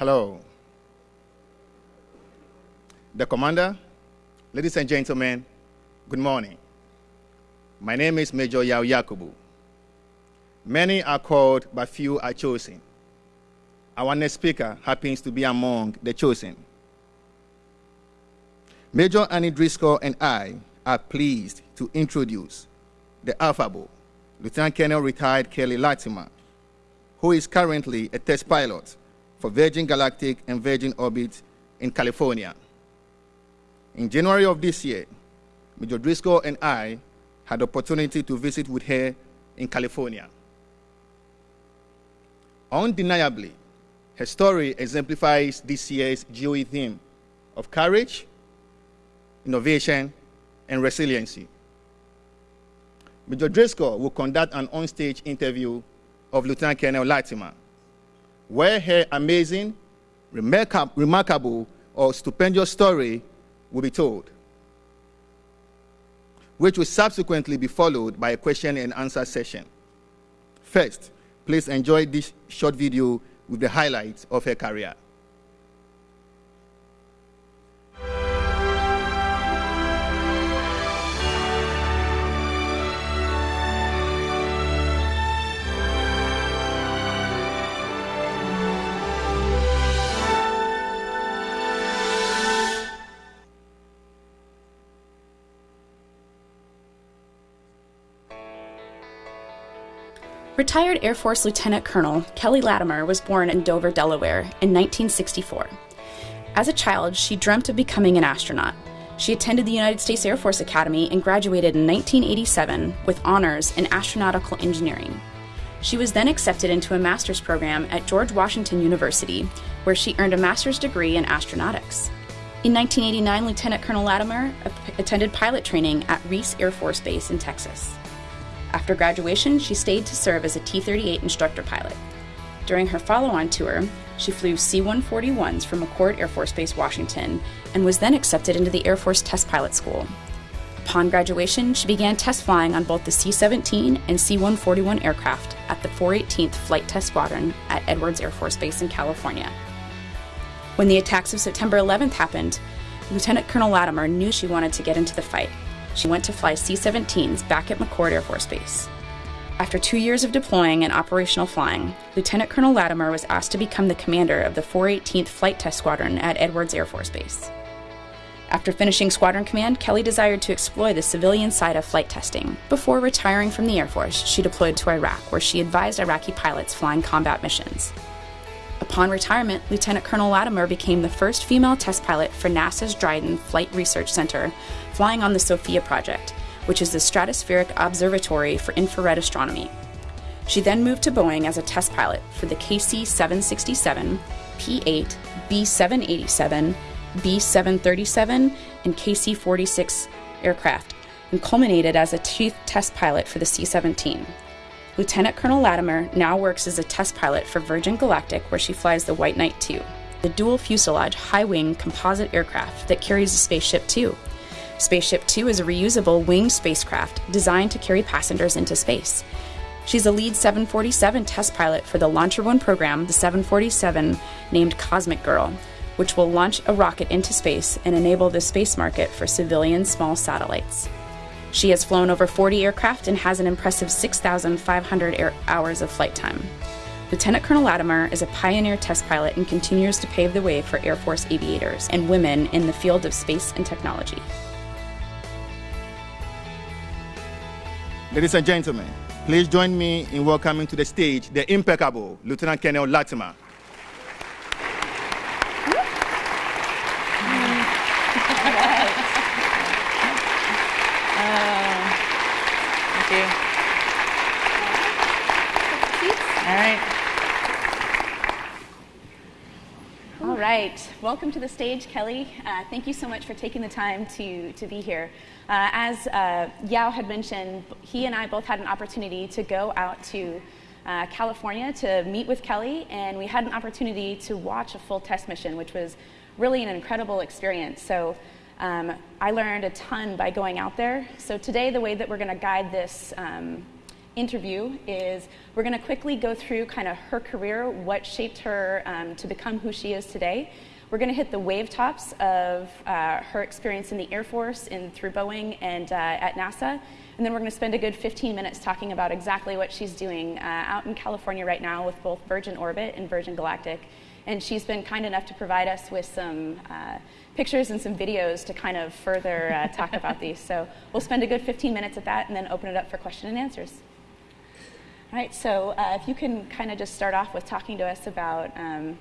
Hello. The commander, ladies and gentlemen, good morning. My name is Major Yao Yakubu. Many are called, but few are chosen. Our next speaker happens to be among the chosen. Major Annie Driscoll and I are pleased to introduce the affable Lieutenant Colonel retired Kelly Latimer, who is currently a test pilot for Virgin Galactic and Virgin Orbit in California. In January of this year, Major Driscoll and I had the opportunity to visit with her in California. Undeniably, her story exemplifies this year's GOE theme of courage, innovation, and resiliency. Major Driscoll will conduct an on-stage interview of Lieutenant Colonel Latimer, where her amazing, remarkable, or stupendous story will be told, which will subsequently be followed by a question and answer session. First, please enjoy this short video with the highlights of her career. Retired Air Force Lieutenant Colonel Kelly Latimer was born in Dover, Delaware in 1964. As a child, she dreamt of becoming an astronaut. She attended the United States Air Force Academy and graduated in 1987 with honors in astronautical engineering. She was then accepted into a master's program at George Washington University, where she earned a master's degree in astronautics. In 1989, Lieutenant Colonel Latimer attended pilot training at Reese Air Force Base in Texas. After graduation, she stayed to serve as a T 38 instructor pilot. During her follow on tour, she flew C 141s from McChord Air Force Base, Washington, and was then accepted into the Air Force Test Pilot School. Upon graduation, she began test flying on both the C 17 and C 141 aircraft at the 418th Flight Test Squadron at Edwards Air Force Base in California. When the attacks of September 11th happened, Lieutenant Colonel Latimer knew she wanted to get into the fight she went to fly C 17s back at McChord Air Force Base. After two years of deploying and operational flying, Lieutenant Colonel Latimer was asked to become the commander of the 418th Flight Test Squadron at Edwards Air Force Base. After finishing squadron command, Kelly desired to explore the civilian side of flight testing. Before retiring from the Air Force, she deployed to Iraq, where she advised Iraqi pilots flying combat missions. Upon retirement, Lieutenant Colonel Latimer became the first female test pilot for NASA's Dryden Flight Research Center, flying on the SOFIA project, which is the Stratospheric Observatory for Infrared Astronomy. She then moved to Boeing as a test pilot for the KC 767, P 8, B 787, B 737, and KC 46 aircraft, and culminated as a chief test pilot for the C 17. Lieutenant Colonel Latimer now works as a test pilot for Virgin Galactic, where she flies the White Knight 2, the dual fuselage high wing composite aircraft that carries the Spaceship Two. Spaceship Two is a reusable winged spacecraft designed to carry passengers into space. She's a lead 747 test pilot for the Launcher One program, the 747 named Cosmic Girl, which will launch a rocket into space and enable the space market for civilian small satellites. She has flown over 40 aircraft and has an impressive 6,500 hours of flight time. Lieutenant Colonel Latimer is a pioneer test pilot and continues to pave the way for Air Force aviators and women in the field of space and technology. Ladies and gentlemen, please join me in welcoming to the stage the impeccable Lieutenant Colonel Latimer. Right. Welcome to the stage, Kelly. Uh, thank you so much for taking the time to, to be here. Uh, as uh, Yao had mentioned, he and I both had an opportunity to go out to uh, California to meet with Kelly, and we had an opportunity to watch a full test mission, which was really an incredible experience. So um, I learned a ton by going out there. So today, the way that we're going to guide this um, interview is we're going to quickly go through kind of her career, what shaped her um, to become who she is today. We're going to hit the wave tops of uh, her experience in the Air Force, in through Boeing, and uh, at NASA. And then we're going to spend a good 15 minutes talking about exactly what she's doing uh, out in California right now with both Virgin Orbit and Virgin Galactic. And she's been kind enough to provide us with some uh, pictures and some videos to kind of further uh, talk about these. So we'll spend a good 15 minutes at that and then open it up for question and answers. All right, so uh, if you can kind of just start off with talking to us about um,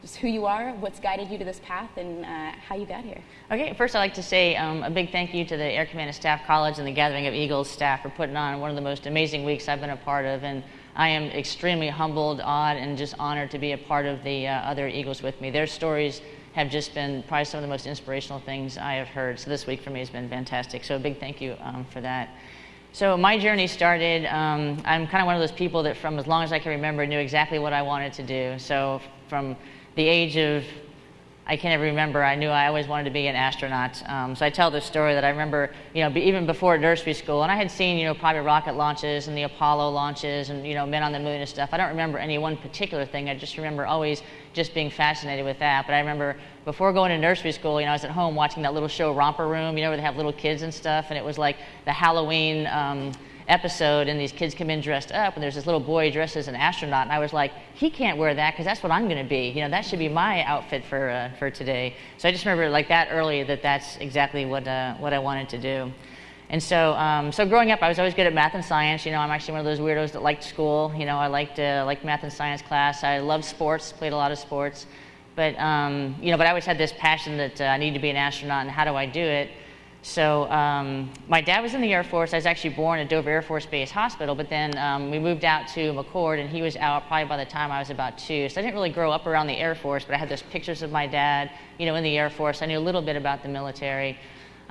just who you are, what's guided you to this path, and uh, how you got here. Okay, first I'd like to say um, a big thank you to the Air Command and Staff College and the Gathering of Eagles staff for putting on one of the most amazing weeks I've been a part of. And I am extremely humbled, awed, and just honored to be a part of the uh, other Eagles with me. Their stories have just been probably some of the most inspirational things I have heard. So this week for me has been fantastic. So a big thank you um, for that. So my journey started, um, I'm kind of one of those people that from as long as I can remember knew exactly what I wanted to do. So from the age of, I can't even remember, I knew I always wanted to be an astronaut. Um, so I tell this story that I remember, you know, even before nursery school, and I had seen, you know, private rocket launches and the Apollo launches and, you know, men on the moon and stuff. I don't remember any one particular thing. I just remember always just being fascinated with that. But I remember before going to nursery school, you know, I was at home watching that little show Romper Room, you know, where they have little kids and stuff, and it was like the Halloween um, episode, and these kids come in dressed up, and there's this little boy dressed as an astronaut, and I was like, he can't wear that because that's what I'm going to be. You know, that should be my outfit for uh, for today. So I just remember like that early that that's exactly what uh, what I wanted to do. And so, um, so growing up, I was always good at math and science. You know, I'm actually one of those weirdos that liked school. You know, I liked uh, math and science class. I loved sports, played a lot of sports. But um, you know, but I always had this passion that uh, I need to be an astronaut, and how do I do it? So um, my dad was in the Air Force. I was actually born at Dover Air Force Base Hospital, but then um, we moved out to McChord, and he was out probably by the time I was about two. So I didn't really grow up around the Air Force, but I had those pictures of my dad, you know, in the Air Force. I knew a little bit about the military.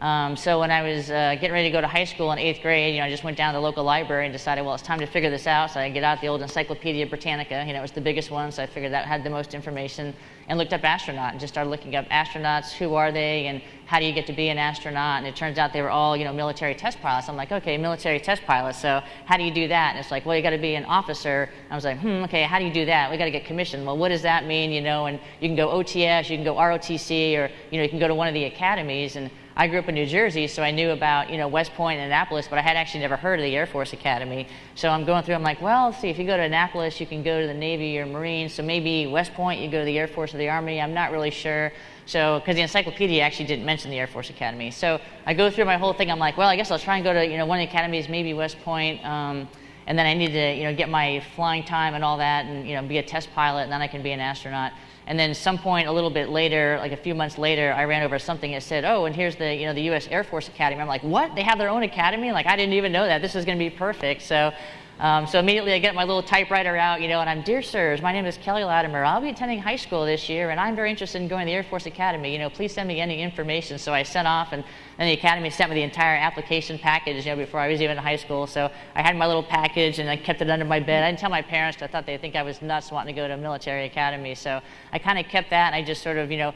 Um, so when I was uh, getting ready to go to high school in eighth grade, you know, I just went down to the local library and decided, well, it's time to figure this out. So I get out the old Encyclopedia Britannica. You know, it was the biggest one, so I figured that had the most information. And looked up astronaut and just started looking up astronauts. Who are they, and how do you get to be an astronaut? And it turns out they were all, you know, military test pilots. I'm like, okay, military test pilots. So how do you do that? And it's like, well, you got to be an officer. I was like, hmm, okay, how do you do that? We got to get commissioned. Well, what does that mean? You know, and you can go OTS, you can go ROTC, or you know, you can go to one of the academies and I grew up in New Jersey, so I knew about you know West Point and Annapolis, but I had actually never heard of the Air Force Academy. So I'm going through. I'm like, well, see. If you go to Annapolis, you can go to the Navy or Marines. So maybe West Point, you go to the Air Force or the Army. I'm not really sure. So because the encyclopedia actually didn't mention the Air Force Academy. So I go through my whole thing. I'm like, well, I guess I'll try and go to you know one of the academies, maybe West Point. Um, and then I need to you know get my flying time and all that, and you know be a test pilot, and then I can be an astronaut. And then some point a little bit later, like a few months later, I ran over something that said, "Oh, and here's the you know the U.S. Air Force Academy." I'm like, "What? They have their own academy?" Like I didn't even know that. This is going to be perfect. So. Um, so immediately I get my little typewriter out, you know, and I'm, dear sirs, my name is Kelly Latimer. I'll be attending high school this year, and I'm very interested in going to the Air Force Academy. You know, please send me any information. So I sent off, and then the Academy sent me the entire application package, you know, before I was even in high school. So I had my little package, and I kept it under my bed. I didn't tell my parents I thought they'd think I was nuts wanting to go to a military academy. So I kind of kept that, and I just sort of, you know,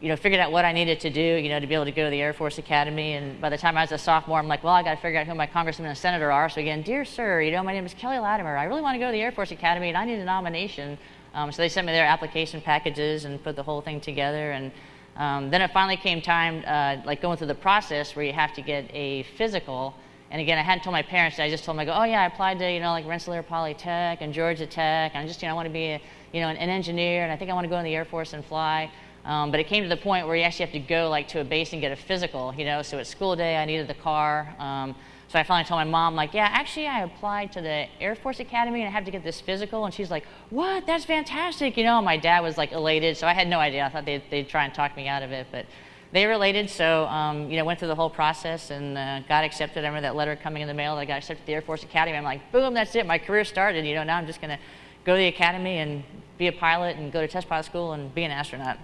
you know, figured out what I needed to do, you know, to be able to go to the Air Force Academy. And by the time I was a sophomore, I'm like, well, I got to figure out who my congressman and senator are. So again, dear sir, you know, my name is Kelly Latimer. I really want to go to the Air Force Academy, and I need a nomination. Um, so they sent me their application packages and put the whole thing together. And um, then it finally came time, uh, like going through the process where you have to get a physical. And again, I hadn't told my parents. I just told them, I go, oh yeah, I applied to, you know, like Rensselaer Polytech and Georgia Tech. And I just, you know, I want to be, a, you know, an, an engineer, and I think I want to go in the Air Force and fly. Um, but it came to the point where you actually have to go like to a base and get a physical, you know. So at school day, I needed the car. Um, so I finally told my mom, like, yeah, actually, I applied to the Air Force Academy and I have to get this physical. And she's like, what? That's fantastic, you know. And my dad was like elated, so I had no idea. I thought they'd, they'd try and talk me out of it, but they related. So um, you know, went through the whole process and uh, got accepted. I remember that letter coming in the mail that I got accepted to the Air Force Academy. I'm like, boom, that's it. My career started. You know, now I'm just gonna go to the academy and be a pilot and go to test pilot school and be an astronaut.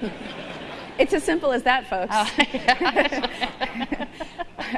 it's as simple as that, folks. Oh,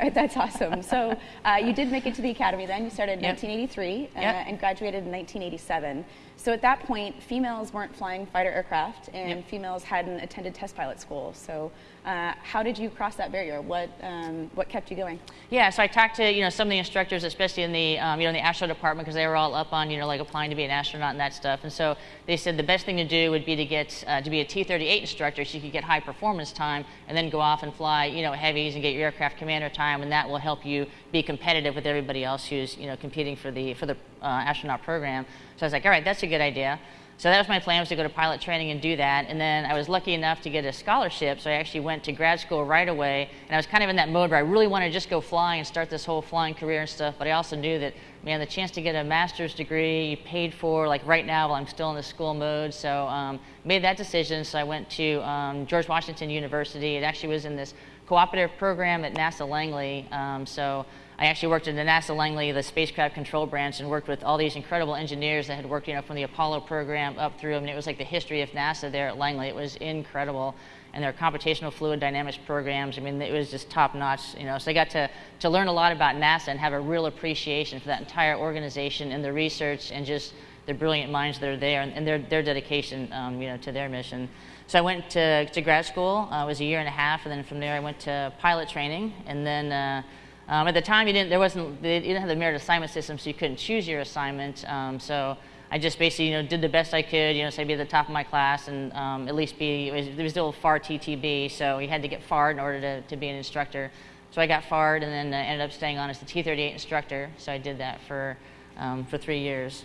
That's awesome. So uh, you did make it to the academy then. You started in Yep. 1983 uh, Yep. and graduated in 1987. So at that point, females weren't flying fighter aircraft and Yep. females hadn't attended test pilot school. So uh, how did you cross that barrier? What, um, what kept you going? Yeah, so I talked to you know some of the instructors, especially in the um, you know in the astronaut department, because they were all up on you know like applying to be an astronaut and that stuff. And so they said the best thing to do would be to get uh, to be a T-38 instructor, so you could get high performance time, and then go off and fly you know heavies and get your aircraft commander time, and that will help you be competitive with everybody else who's you know competing for the for the uh, astronaut program. So I was like, all right, that's a good idea. So that was my plan was to go to pilot training and do that. And then I was lucky enough to get a scholarship, so I actually went to grad school right away. And I was kind of in that mode where I really wanted to just go fly and start this whole flying career and stuff. But I also knew that, man, the chance to get a master's degree paid for, like right now while I'm still in the school mode. So um, made that decision. So I went to um, George Washington University. It actually was in this cooperative program at NASA Langley. Um, so I actually worked in the NASA Langley, the spacecraft control branch, and worked with all these incredible engineers that had worked, you know, from the Apollo program up through. I mean, it was like the history of NASA there at Langley. It was incredible, and their computational fluid dynamics programs. I mean, it was just top notch, you know. So I got to to learn a lot about NASA and have a real appreciation for that entire organization and the research and just the brilliant minds that are there and, and their their dedication, um, you know, to their mission. So I went to, to grad school. Uh, it was a year and a half, and then from there I went to pilot training, and then. Uh, um, at the time, you didn't, there wasn't, they didn't have the merit assignment system, so you couldn't choose your assignment. Um, so I just basically, you know, did the best I could, you know, so be at the top of my class and um, at least be, it was, there was still FAR TTB, so you had to get FAR in order to, to be an instructor. So I got FAR'd and then uh, ended up staying on as the T38 instructor. So I did that for, um, for three years.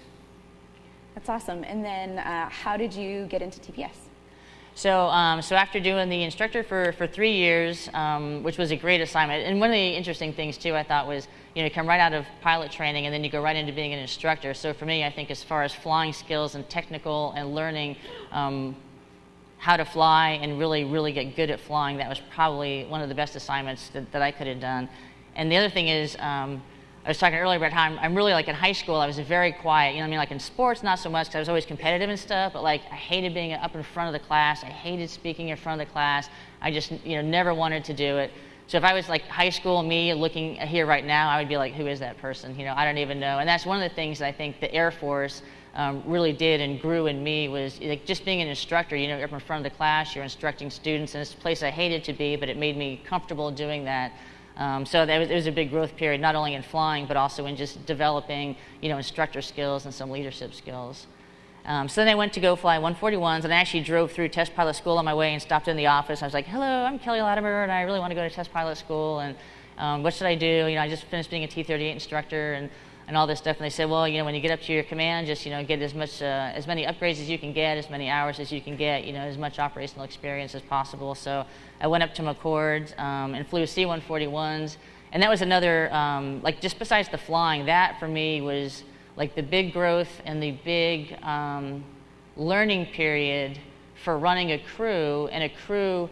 That's awesome. And then uh, how did you get into TPS? So, um, so after doing the instructor for, for three years, um, which was a great assignment, and one of the interesting things too, I thought was, you know, you come right out of pilot training and then you go right into being an instructor. So for me, I think as far as flying skills and technical and learning um, how to fly and really, really get good at flying, that was probably one of the best assignments that, that I could have done. And the other thing is, um, I was talking earlier about how I'm, I'm, really like in high school, I was very quiet. You know what I mean? Like in sports, not so much because I was always competitive and stuff, but like I hated being up in front of the class. I hated speaking in front of the class. I just, you know, never wanted to do it. So if I was like high school me looking here right now, I would be like, who is that person? You know, I don't even know. And that's one of the things that I think the Air Force um, really did and grew in me was like just being an instructor. You know, up in front of the class, you're instructing students, and it's a place I hated to be, but it made me comfortable doing that. Um, so that was, it was a big growth period, not only in flying, but also in just developing, you know, instructor skills and some leadership skills. Um, so then I went to go fly 141s, and I actually drove through test pilot school on my way and stopped in the office. I was like, "Hello, I'm Kelly Latimer, and I really want to go to test pilot school. And um, what should I do? You know, I just finished being a T38 instructor, and and all this stuff. And they said, well, you know, when you get up to your command, just you know, get as much, uh, as many upgrades as you can get, as many hours as you can get, you know, as much operational experience as possible. So I went up to McChord um, and flew C-141s, and that was another, um, like, just besides the flying, that for me was like the big growth and the big um, learning period for running a crew and a crew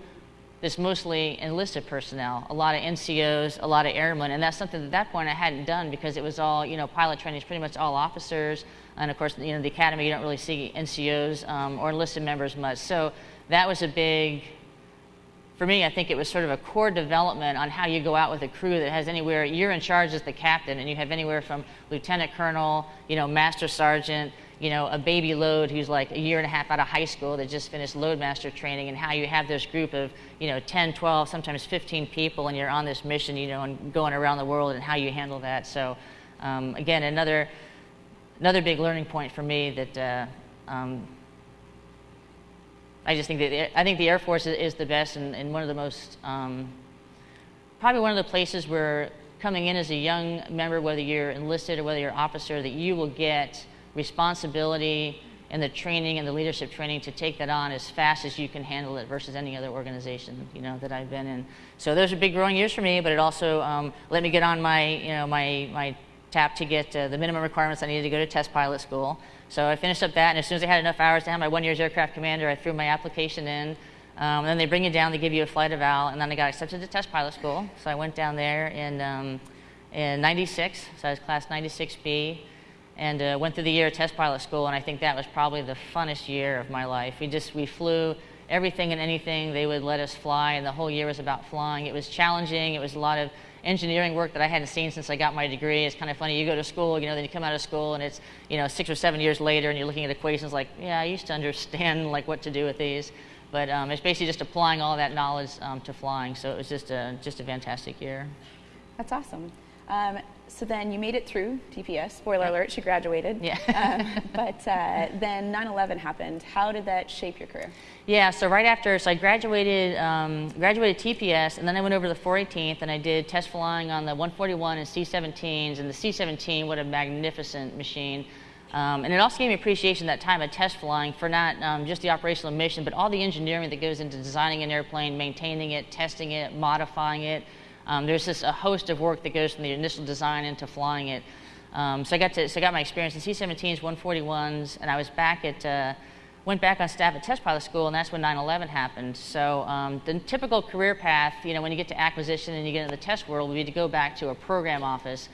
that's mostly enlisted personnel, a lot of NCOs, a lot of airmen, and that's something at that point I hadn't done because it was all, you know, pilot training is pretty much all officers, and of course, you know, the academy you don't really see NCOs um, or enlisted members much. So that was a big, for me, I think it was sort of a core development on how you go out with a crew that has anywhere, you're in charge as the captain, and you have anywhere from lieutenant colonel, you know, master sergeant, you know, a baby load who's like a year and a half out of high school that just finished loadmaster training, and how you have this group of, you know, 10, 12, sometimes 15 people, and you're on this mission, you know, and going around the world, and how you handle that. So, um, again, another another big learning point for me that uh, um, I just think that I think the Air Force is, the best and, and, one of the most um, probably one of the places where coming in as a young member, whether you're enlisted or whether you're officer, that you will get responsibility and the training and the leadership training to take that on as fast as you can handle it versus any other organization you know that I've been in. So those are big growing years for me, but it also um, let me get on my you know my my tap to get uh, the minimum requirements I needed to go to test pilot school. So I finished up that, and as soon as I had enough hours to have my one year's aircraft commander, I threw my application in. Um, and then they bring you down, they give you a flight eval, and then I got accepted to test pilot school. So I went down there in, um, in 96, so I was class 96B, and uh, went through the year of test pilot school, and I think that was probably the funnest year of my life. We just, we flew everything and anything they would let us fly, and the whole year was about flying. It was challenging. It was a lot of engineering work that I hadn't seen since I got my degree. It's kind of funny. You go to school, you know, then you come out of school, and it's you know six or seven years later, and you're looking at equations like, yeah, I used to understand like what to do with these, but um, it's basically just applying all that knowledge um, to flying. So it was just a just a fantastic year. That's awesome. Um, so then you made it through TPS. Spoiler alert, she graduated. Yeah. um, but uh, then 9/11 happened. How did that shape your career? Yeah. So right after, so I graduated, um, graduated TPS, and then I went over to the 418th, and I did test flying on the 141 and C-17s. And the C-17, what a magnificent machine. Um, and it also gave me appreciation that time of test flying for not um, just the operational mission, but all the engineering that goes into designing an airplane, maintaining it, testing it, modifying it. Um, there's just a host of work that goes from the initial design into flying it. Um, so I got to, so I got my experience in C-17s, 141s, and I was back at, uh, went back on staff at test pilot school, and that's when 9/11 happened. So um, the typical career path, you know, when you get to acquisition and you get into the test world, would be to go back to a program office.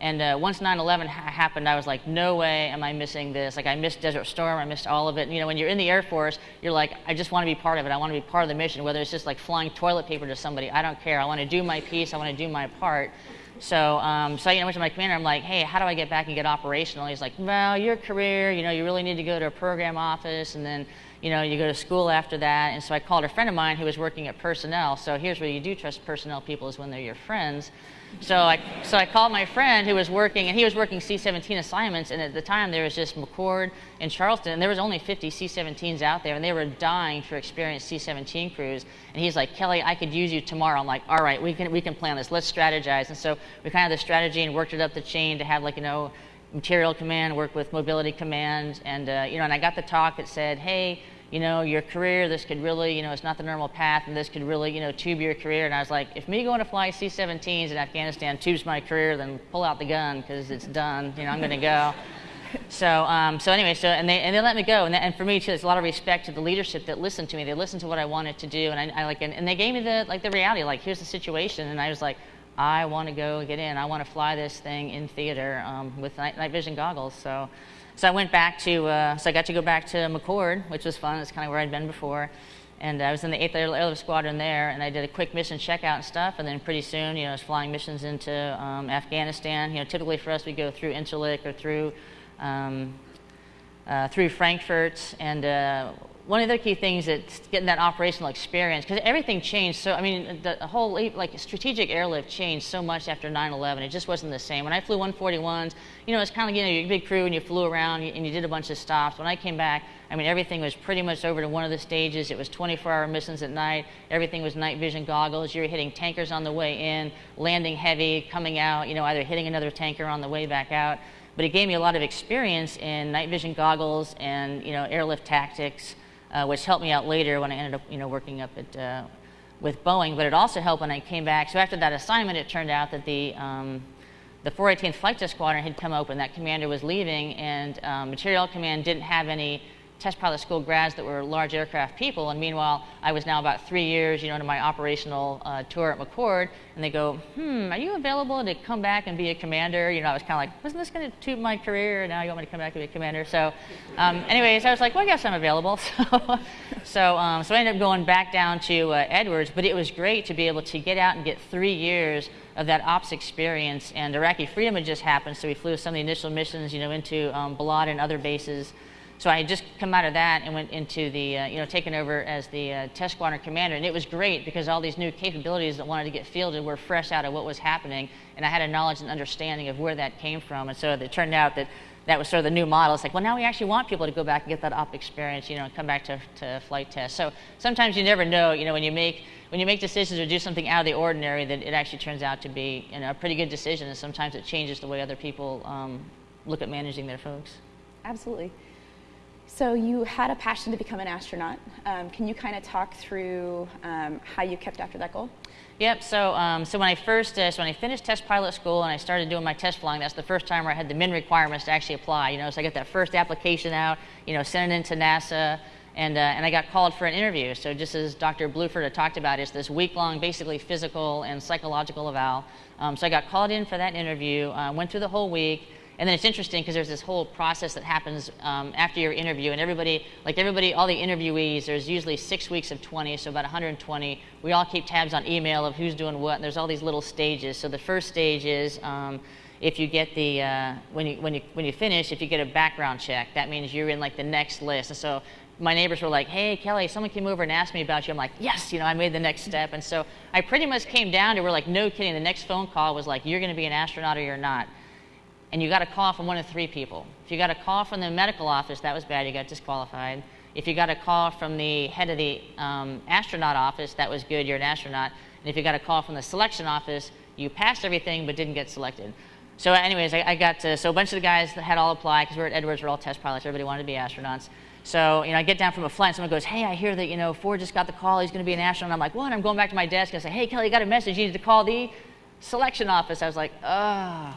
And uh, once 9/11 ha- happened, I was like, no way am I missing this. Like I missed Desert Storm, I missed all of it. And, you know, when you're in the Air Force, you're like, I just want to be part of it. I want to be part of the mission. Whether it's just like flying toilet paper to somebody, I don't care. I want to do my piece. I want to do my part. So, um, so you know, went to my commander. I'm like, hey, how do I get back and get operational? He's like, well, your career, you know, you really need to go to a program office, and then, you know, you go to school after that. And so I called a friend of mine who was working at personnel. So here's where you do trust personnel people is when they're your friends. So I, so I called my friend who was working, and he was working C-17 assignments, and at the time there was just McChord and Charleston, and there was only 50 C-17s out there, and they were dying for experienced C-17 crews. And he's like, Kelly, I could use you tomorrow. I'm like, all right, we can, we can plan this. Let's strategize. And so we kind of had the strategy and worked it up the chain to have like, you know, material command, work with mobility command, and, uh, you know, and I got the talk that said, hey, you know, your career, this could really, you know, it's not the normal path, and this could really, you know, tube your career. And I was like, if me going to fly C-17s in Afghanistan tubes my career, then pull out the gun because it's done. You know, I'm going to go. So, um, so anyway, so and they and they let me go, and, that, and for me too, there's a lot of respect to the leadership that listened to me. They listened to what I wanted to do, and I, I like, and, and they gave me the like the reality, like here's the situation, and I was like, I want to go get in. I want to fly this thing in theater um, with night, night vision goggles. So. So I went back to, uh, so I got to go back to McChord, which was fun. It's kind of where I'd been before. And I was in the 8th Airlift Squadron there, and I did a quick mission checkout and stuff. And then pretty soon, you know, I was flying missions into um, Afghanistan. You know, typically for us, we go through Incirlik or through um, uh, through Frankfurt. And uh, one of the key things is getting that operational experience because everything changed. So I mean, the whole like strategic airlift changed so much after 9/11. It just wasn't the same. When I flew 141s, you know, it's kind of you know your big crew and you flew around and you did a bunch of stops. When I came back, I mean, everything was pretty much over to one of the stages. It was 24-hour missions at night. Everything was night vision goggles. You were hitting tankers on the way in, landing heavy, coming out. You know, either hitting another tanker on the way back out. But it gave me a lot of experience in night vision goggles and you know airlift tactics uh, which helped me out later when I ended up, you know, working up at uh, with Boeing. But it also helped when I came back. So after that assignment, it turned out that the um, the 418th Flight Test Squadron had come open. That commander was leaving, and um, Material Command didn't have any test pilot school grads that were large aircraft people. And meanwhile, I was now about three years, you know, into my operational uh, tour at McChord. And they go, hmm, are you available to come back and be a commander? You know, I was kind of like, wasn't this going to tube my career? And now you want me to come back and be a commander? So, um, anyways, I was like, well, guess I'm available. So, so, um, so I ended up going back down to uh, Edwards. But it was great to be able to get out and get three years of that ops experience. And Iraqi freedom had just happened, so we flew some of the initial missions, you know, into um, Balad and other bases. So I had just come out of that and went into the, uh, you know, taken over as the uh, test squadron commander. And it was great because all these new capabilities that wanted to get fielded were fresh out of what was happening. And I had a knowledge and understanding of where that came from. And so it turned out that that was sort of the new model. It's like, well, now we actually want people to go back and get that op experience, you know, and come back to, to flight test. So sometimes you never know, you know, when you make when you make decisions or do something out of the ordinary, that it actually turns out to be you know, a pretty good decision. And sometimes it changes the way other people um, look at managing their folks. Absolutely. So you had a passion to become an astronaut. Um, can you kind of talk through um, how you kept after that goal? Yep. So, um, so when I first, uh, so when I finished test pilot school and I started doing my test flying, that's the first time where I had the min requirements to actually apply. You know, so I got that first application out. You know, sent it into NASA. And, uh, and I got called for an interview. So just as Dr. Bluford had talked about, it's this week-long, basically physical and psychological eval. Um, so I got called in for that interview. Uh, went through the whole week And then it's interesting because there's this whole process that happens um, after your interview, and everybody, like everybody, all the interviewees, there's usually six weeks of 20, so about 120. We all keep tabs on email of who's doing what, and there's all these little stages. So the first stage is um, if you get the uh, when you when you when you finish, if you get a background check, that means you're in like the next list. And so my neighbors were like, "Hey, Kelly, someone came over and asked me about you." I'm like, "Yes, you know, I made the next step." And so I pretty much came down to we're like, "No kidding." The next phone call was like, "You're going to be an astronaut or you're not." And you got a call from one of three people. If you got a call from the medical office, that was bad. You got disqualified. If you got a call from the head of the um, astronaut office, that was good. You're an astronaut. And if you got a call from the selection office, you passed everything but didn't get selected. So, anyways, I, I got to, so a bunch of the guys had all applied because we are at Edwards, we're all test pilots. Everybody wanted to be astronauts. So, you know, I get down from a flight and someone goes, hey, I hear that, you know, Ford just got the call. He's going to be an astronaut. I'm like, what? I'm going back to my desk and I say, hey, Kelly, you got a message. You need to call the selection office. I was like, oh.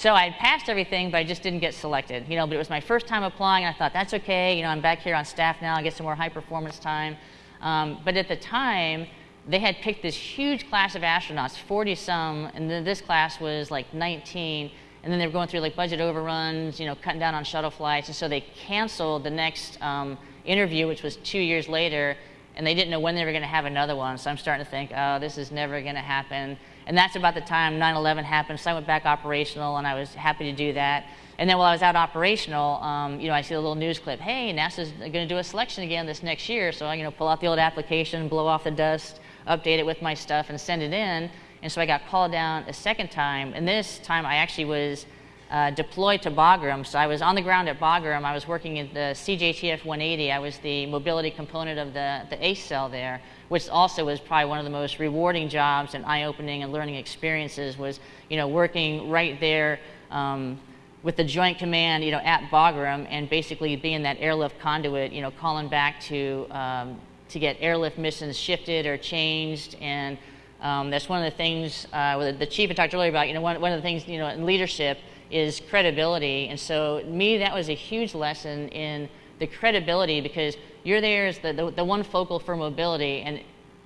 So I passed everything, but I just didn't get selected. You know, but it was my first time applying. And I thought, that's okay. You know, I'm back here on staff now. I get some more high performance time. Um, but at the time, they had picked this huge class of astronauts, 40 some, and then this class was like 19 and then they were going through like budget overruns, you know, cutting down on shuttle flights, and so they canceled the next um, interview, which was two years later, and they didn't know when they were going to have another one. So I'm starting to think, oh, this is never going to happen. And that's about the time 9/11 happened. So I went back operational, and I was happy to do that. And then while I was out operational, um, you know, I see a little news clip. Hey, NASA's going to do a selection again this next year. So I, you know, pull out the old application, blow off the dust, update it with my stuff, and send it in. And so I got called down a second time. And this time I actually was uh, deployed to Bagram. So I was on the ground at Bagram. I was working in the CJTF 180. I was the mobility component of the, the ACE cell there, which also was probably one of the most rewarding jobs and eye-opening and learning experiences was, you know, working right there um, with the Joint Command, you know, at Bagram and basically being that airlift conduit, you know, calling back to, um, to get airlift missions shifted or changed and um, that's one of the things uh, the chief had talked earlier about. You know, one, one of the things you know in leadership is credibility, and so me that was a huge lesson in the credibility because you're there as the, the, the one focal for mobility, and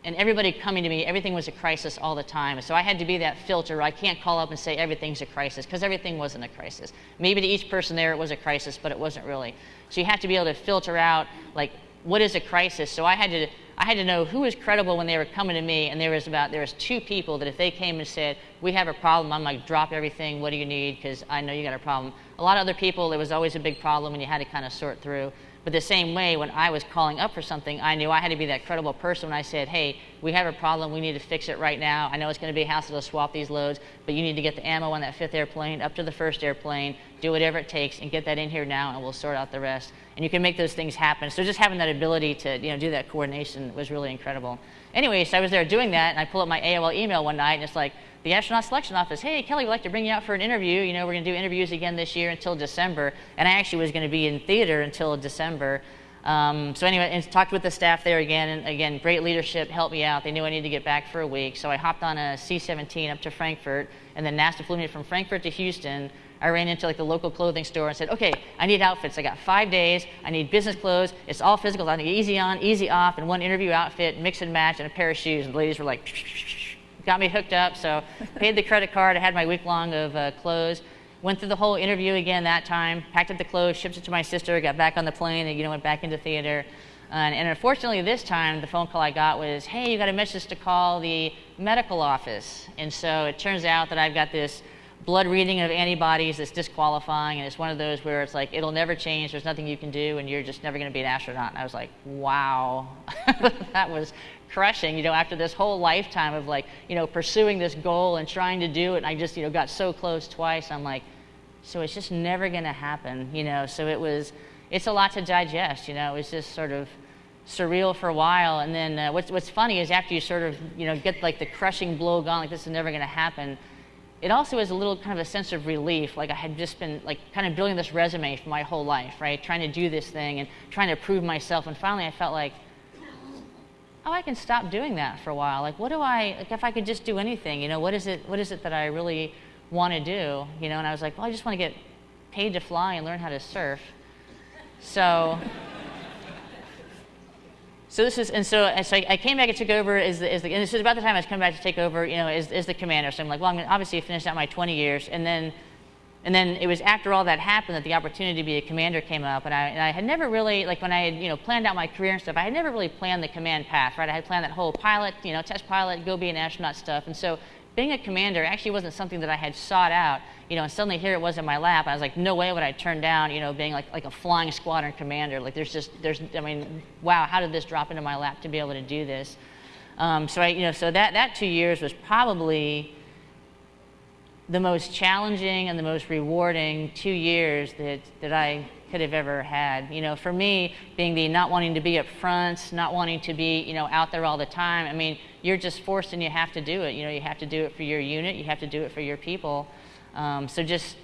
and everybody coming to me, everything was a crisis all the time. So I had to be that filter. I can't call up and say everything's a crisis because everything wasn't a crisis. Maybe to each person there it was a crisis, but it wasn't really. So you have to be able to filter out like what is a crisis. So I had to I had to know who was credible when they were coming to me, and there was about there was two people that if they came and said we have a problem, I'm like drop everything. What do you need? Because I know you got a problem. A lot of other people, it was always a big problem, and you had to kind of sort through. But the same way, when I was calling up for something, I knew I had to be that credible person when I said, hey, we have a problem, we need to fix it right now. I know it's going to be a hassle to swap these loads, but you need to get the ammo on that fifth airplane up to the first airplane, do whatever it takes, and get that in here now, and we'll sort out the rest. And you can make those things happen. So just having that ability to you know, do that coordination was really incredible. Anyway, so I was there doing that, and I pull up my AOL email one night, and it's like, the astronaut selection office, hey, Kelly, we'd like to bring you out for an interview. You know, we're going to do interviews again this year until December. And I actually was going to be in theater until December. Um, so anyway, and talked with the staff there again, and again, great leadership helped me out. They knew I needed to get back for a week, so I hopped on a C-17 up to Frankfurt, and then NASA flew me from Frankfurt to Houston. I ran into like the local clothing store and said, okay, I need outfits. I got five days. I need business clothes. It's all physical. I need easy on, easy off, and one interview outfit, mix and match, and a pair of shoes. And the ladies were like, got me hooked up. So paid the credit card. I had my week long of uh, clothes. Went through the whole interview again that time, packed up the clothes, shipped it to my sister, got back on the plane, and you know went back into theater. And, and, unfortunately, this time the phone call I got was, "Hey, you got a message to call the medical office." And so it turns out that I've got this blood reading of antibodies that's disqualifying, and it's one of those where it's like it'll never change. There's nothing you can do, and you're just never going to be an astronaut. And I was like, "Wow, that was crushing." You know, after this whole lifetime of like, you know, pursuing this goal and trying to do it, and I just, you know, got so close twice. I'm like so it's just never going to happen, you know. So it was, it's a lot to digest, you know. It was just sort of surreal for a while. And then uh, what's, what's funny is after you sort of, you know, get like the crushing blow gone, like this is never going to happen, it also is a little kind of a sense of relief. Like I had just been like kind of building this resume for my whole life, right? Trying to do this thing and trying to prove myself. And finally I felt like, oh, I can stop doing that for a while. Like, what do I, like if I could just do anything, you know, what is it, what is it that I really want to do, you know, and I was like, well, I just want to get paid to fly and learn how to surf. So, so this is, and so, and so I came back and took over as the, as the, and this is about the time I was coming back to take over, you know, as, as the commander. So I'm like, well, I'm obviously finish out my 20 years. And then and then it was after all that happened that the opportunity to be a commander came up, and I, and I had never really, like when I had, you know, planned out my career and stuff, I had never really planned the command path, right? I had planned that whole pilot, you know, test pilot, go be an astronaut stuff, and so being a commander actually wasn't something that I had sought out, you know, and suddenly here it was in my lap. I was like, no way would I turn down, you know, being like, like a flying squadron commander. Like there's just, there's, I mean, wow, how did this drop into my lap to be able to do this? Um, so I, you know, so that, that two years was probably the most challenging and the most rewarding two years that, that I could have ever had. You know, for me, being the not wanting to be up front, not wanting to be, you know, out there all the time, I mean, you're just forced and you have to do it. You know, you have to do it for your unit, you have to do it for your people. Um, so just,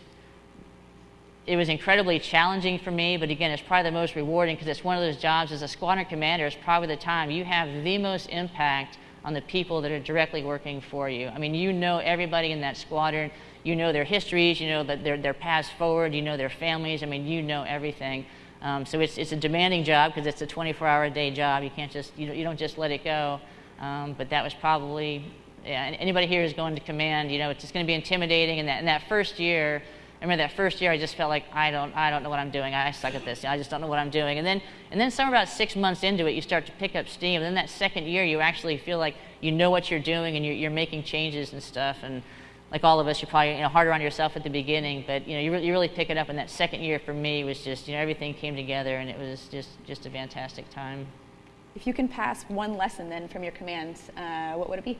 it was incredibly challenging for me, but again, it's probably the most rewarding because it's one of those jobs as a squadron commander, it's probably the time you have the most impact on the people that are directly working for you. I mean, you know everybody in that squadron. You know their histories. You know that their, their paths forward. You know their families. I mean, you know everything. Um, so it's, it's a demanding job because it's a 24-hour-a-day job. You can't just, you, you don't just let it go. Um, but that was probably, yeah, anybody here who's going to command, you know, it's just going to be intimidating. And that, in that first year, I remember that first year I just felt like I don't I don't know what I'm doing. I suck at this. I just don't know what I'm doing. And then and then somewhere about six months into it, you start to pick up steam. And then that second year, you actually feel like you know what you're doing and you're, you're making changes and stuff. And like all of us, you're probably you know harder on yourself at the beginning, but you know you, re- you really pick it up. And that second year for me was just you know everything came together and it was just just a fantastic time. If you can pass one lesson then from your commands, uh, what would it be?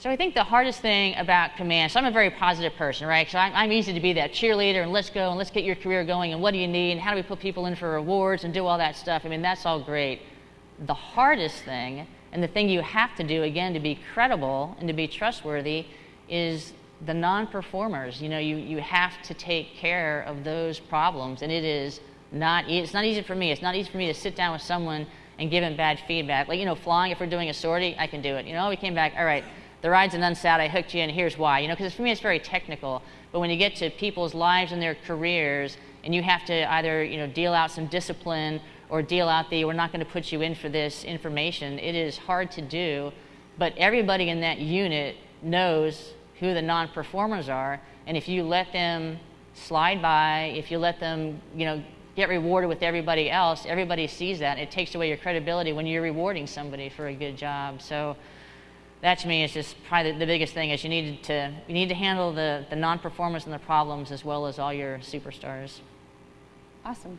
So I think the hardest thing about command, so I'm a very positive person, right? So I'm, I'm, easy to be that cheerleader and let's go and let's get your career going and what do you need and how do we put people in for rewards and do all that stuff. I mean, that's all great. The hardest thing and the thing you have to do, again, to be credible and to be trustworthy is the non-performers. You know, you, you have to take care of those problems and it is not, it's not easy for me. It's not easy for me to sit down with someone and give them bad feedback. Like, you know, flying, if we're doing a sortie, I can do it. You know, we came back, all right, the ride's an unsat, I hooked you in, here's why. You know, because for me it's very technical. But when you get to people's lives and their careers, and you have to either, you know, deal out some discipline or deal out the, we're not going to put you in for this information, it is hard to do. But everybody in that unit knows who the non-performers are, and if you let them slide by, if you let them, you know, get rewarded with everybody else, everybody sees that. It takes away your credibility when you're rewarding somebody for a good job. So that to me is just probably the, biggest thing is you need to you need to handle the, the non-performers and the problems as well as all your superstars. Awesome.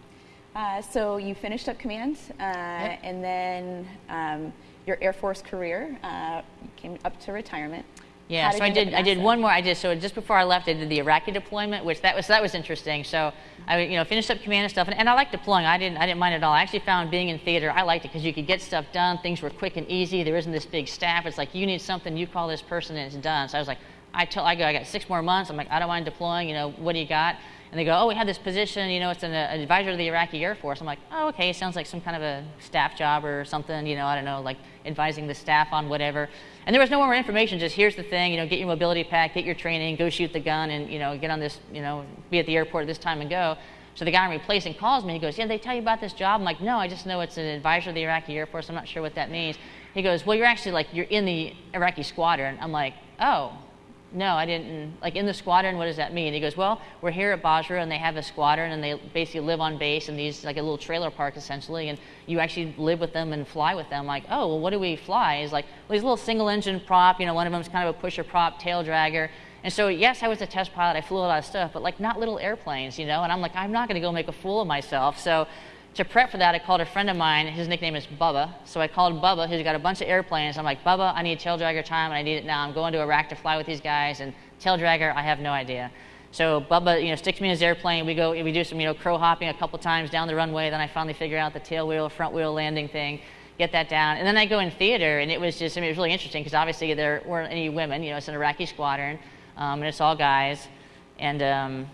Uh, so you finished up command, uh, yep. and then um, your Air Force career uh, came up to retirement. Yeah, so I did. I did one more. I did so just before I left. I did the Iraqi deployment, which that was that was interesting. So I you know finished up command and stuff, and, and I like deploying. I didn't I didn't mind at all. I actually found being in theater I liked it because you could get stuff done. Things were quick and easy. There isn't this big staff. It's like you need something, you call this person, and it's done. So I was like, I tell I go, I got six more months. I'm like, I don't mind deploying. You know, what do you got? And they go, oh, we have this position, you know, it's an, an advisor to the Iraqi Air Force. I'm like, oh, okay, sounds like some kind of a staff job or something, you know, I don't know, like advising the staff on whatever. And there was no more information, just here's the thing, you know, get your mobility pack, get your training, go shoot the gun, and, you know, get on this, you know, be at the airport this time and go. So the guy I'm replacing calls me. He goes, yeah, they tell you about this job? I'm like, no, I just know it's an advisor of the Iraqi Air Force. I'm not sure what that means. He goes, well, you're actually like, you're in the Iraqi squadron. I'm like, oh, no, I didn't. Like in the squadron, what does that mean? He goes, well, we're here at Basra and they have a squadron and they basically live on base in these, like a little trailer park essentially, and you actually live with them and fly with them. Like, oh, well, what do we fly? He's like, well, these little single engine prop, you know, one of them's kind of a pusher prop, tail dragger. And so, yes, I was a test pilot, I flew a lot of stuff, but like not little airplanes, you know, and I'm like, I'm not going to go make a fool of myself. So, to prep for that, I called a friend of mine. His nickname is Bubba. So I called Bubba, who's got a bunch of airplanes. I'm like, Bubba, I need tail dragger time, and I need it now. I'm going to Iraq to fly with these guys, and tail dragger, I have no idea. So Bubba, you know, sticks me in his airplane. We go, we do some, you know, crow hopping a couple times down the runway. Then I finally figure out the tail wheel, front wheel landing thing, get that down. And then I go in theater, and it was just, I mean, it was really interesting because obviously there weren't any women. You know, it's an Iraqi squadron, um, and it's all guys. And um,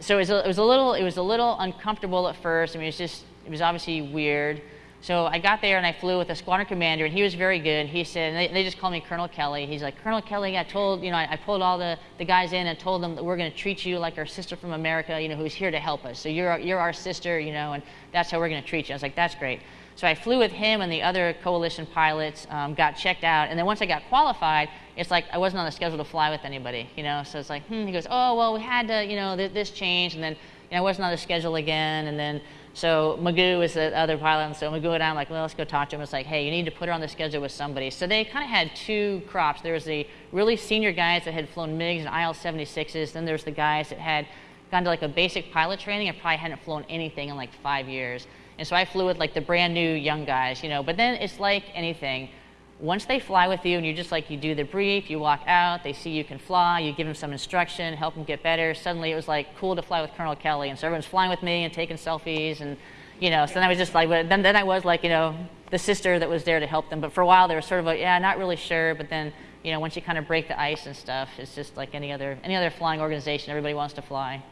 so it was, a, it was a little, it was a little uncomfortable at first. I mean, it was just, it was obviously weird. So I got there and I flew with a squadron commander, and he was very good. He said, they, they, just call me Colonel Kelly. He's like, Colonel Kelly, I told, you know, I, I pulled all the, the guys in and told them that we're going to treat you like our sister from America, you know, who's here to help us. So you're, you're our sister, you know, and that's how we're going to treat you. I was like, that's great. So I flew with him and the other coalition pilots, um, got checked out, and then once I got qualified, it's like I wasn't on the schedule to fly with anybody, you know. So it's like, hmm. He goes, oh well, we had to, you know, th- this change, and then you know, I wasn't on the schedule again, and then so Magoo is the other pilot, and so Magoo and I'm like, well, let's go talk to him. It's like, hey, you need to put her on the schedule with somebody. So they kind of had two crops. There was the really senior guys that had flown MiGs and IL-76s. Then there's the guys that had gone to like a basic pilot training and probably hadn't flown anything in like five years. And so I flew with like the brand new young guys, you know. But then it's like anything once they fly with you and you just like you do the brief, you walk out, they see you can fly, you give them some instruction, help them get better. Suddenly it was like cool to fly with Colonel Kelly, and so everyone's flying with me and taking selfies, and you know. So then I was just like, then then I was like, you know, the sister that was there to help them. But for a while they were sort of like, yeah, not really sure. But then you know, once you kind of break the ice and stuff, it's just like any other any other flying organization. Everybody wants to fly.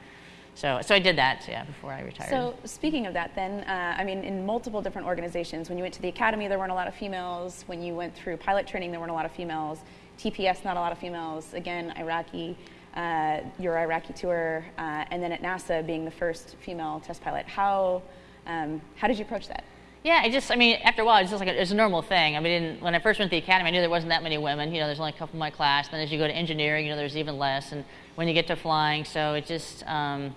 So, so I did that, yeah, before I retired. So, speaking of that, then, uh, I mean, in multiple different organizations, when you went to the academy, there weren't a lot of females. When you went through pilot training, there weren't a lot of females. TPS, not a lot of females. Again, Iraqi, uh, your Iraqi tour, uh, and then at NASA, being the first female test pilot. How, um, how did you approach that? Yeah, I just, I mean, after a while, it's just like a, it's a normal thing. I mean, when I first went to the academy, I knew there wasn't that many women. You know, there's only a couple in my class. Then as you go to engineering, you know, there's even less. And when you get to flying, so it just, um,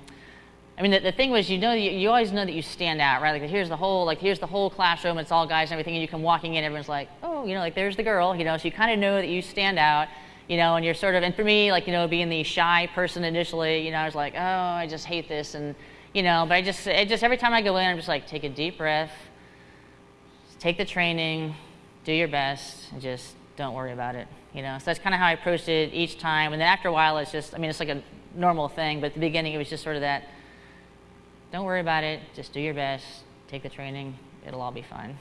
I mean, the, the, thing was, you know, you, you, always know that you stand out, right? Like, here's the whole, like, here's the whole classroom. It's all guys and everything, and you come walking in, everyone's like, oh, you know, like, there's the girl, you know. So you kind of know that you stand out, you know, and you're sort of, and for me, like, you know, being the shy person initially, you know, I was like, oh, I just hate this, and you know, but I just, it just every time I go in, I'm just like, take a deep breath, take the training, do your best, and just don't worry about it, you know. So that's kind of how I approached it each time, and then after a while, it's just, I mean, it's like a normal thing, but at the beginning, it was just sort of that don't worry about it. Just do your best. Take the training. It'll all be fine.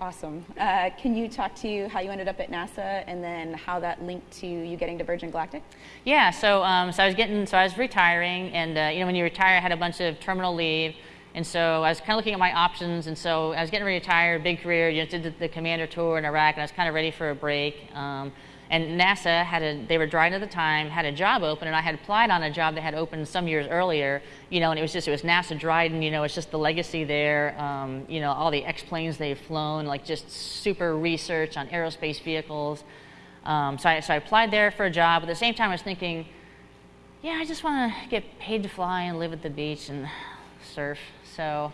Awesome. Uh, can you talk to how you ended up at NASA and then how that linked to you getting to Virgin Galactic? Yeah. So, um, so I was getting, so I was retiring, and uh, you know, when you retire, I had a bunch of terminal leave, and so I was kind of looking at my options, and so I was getting ready to retire, big career. You know, did the, the commander tour in Iraq, and I was kind of ready for a break. Um, and NASA had a, they were Dryden at the time, had a job open, and I had applied on a job that had opened some years earlier, you know, and it was just, it was NASA Dryden, you know, it's just the legacy there, um, you know, all the X-planes they've flown, like just super research on aerospace vehicles. Um, so, I, so I applied there for a job. At the same time, I was thinking, yeah, I just want to get paid to fly and live at the beach and surf. So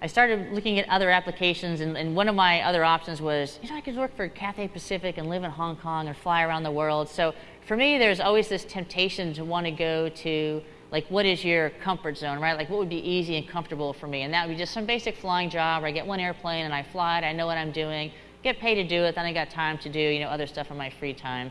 I started looking at other applications, and, and, one of my other options was, you know, I could work for Cathay Pacific and live in Hong Kong and fly around the world. So for me, there's always this temptation to want to go to, like, what is your comfort zone, right? Like, what would be easy and comfortable for me? And that would be just some basic flying job where I get one airplane and I fly it, I know what I'm doing, get paid to do it, then I got time to do, you know, other stuff in my free time.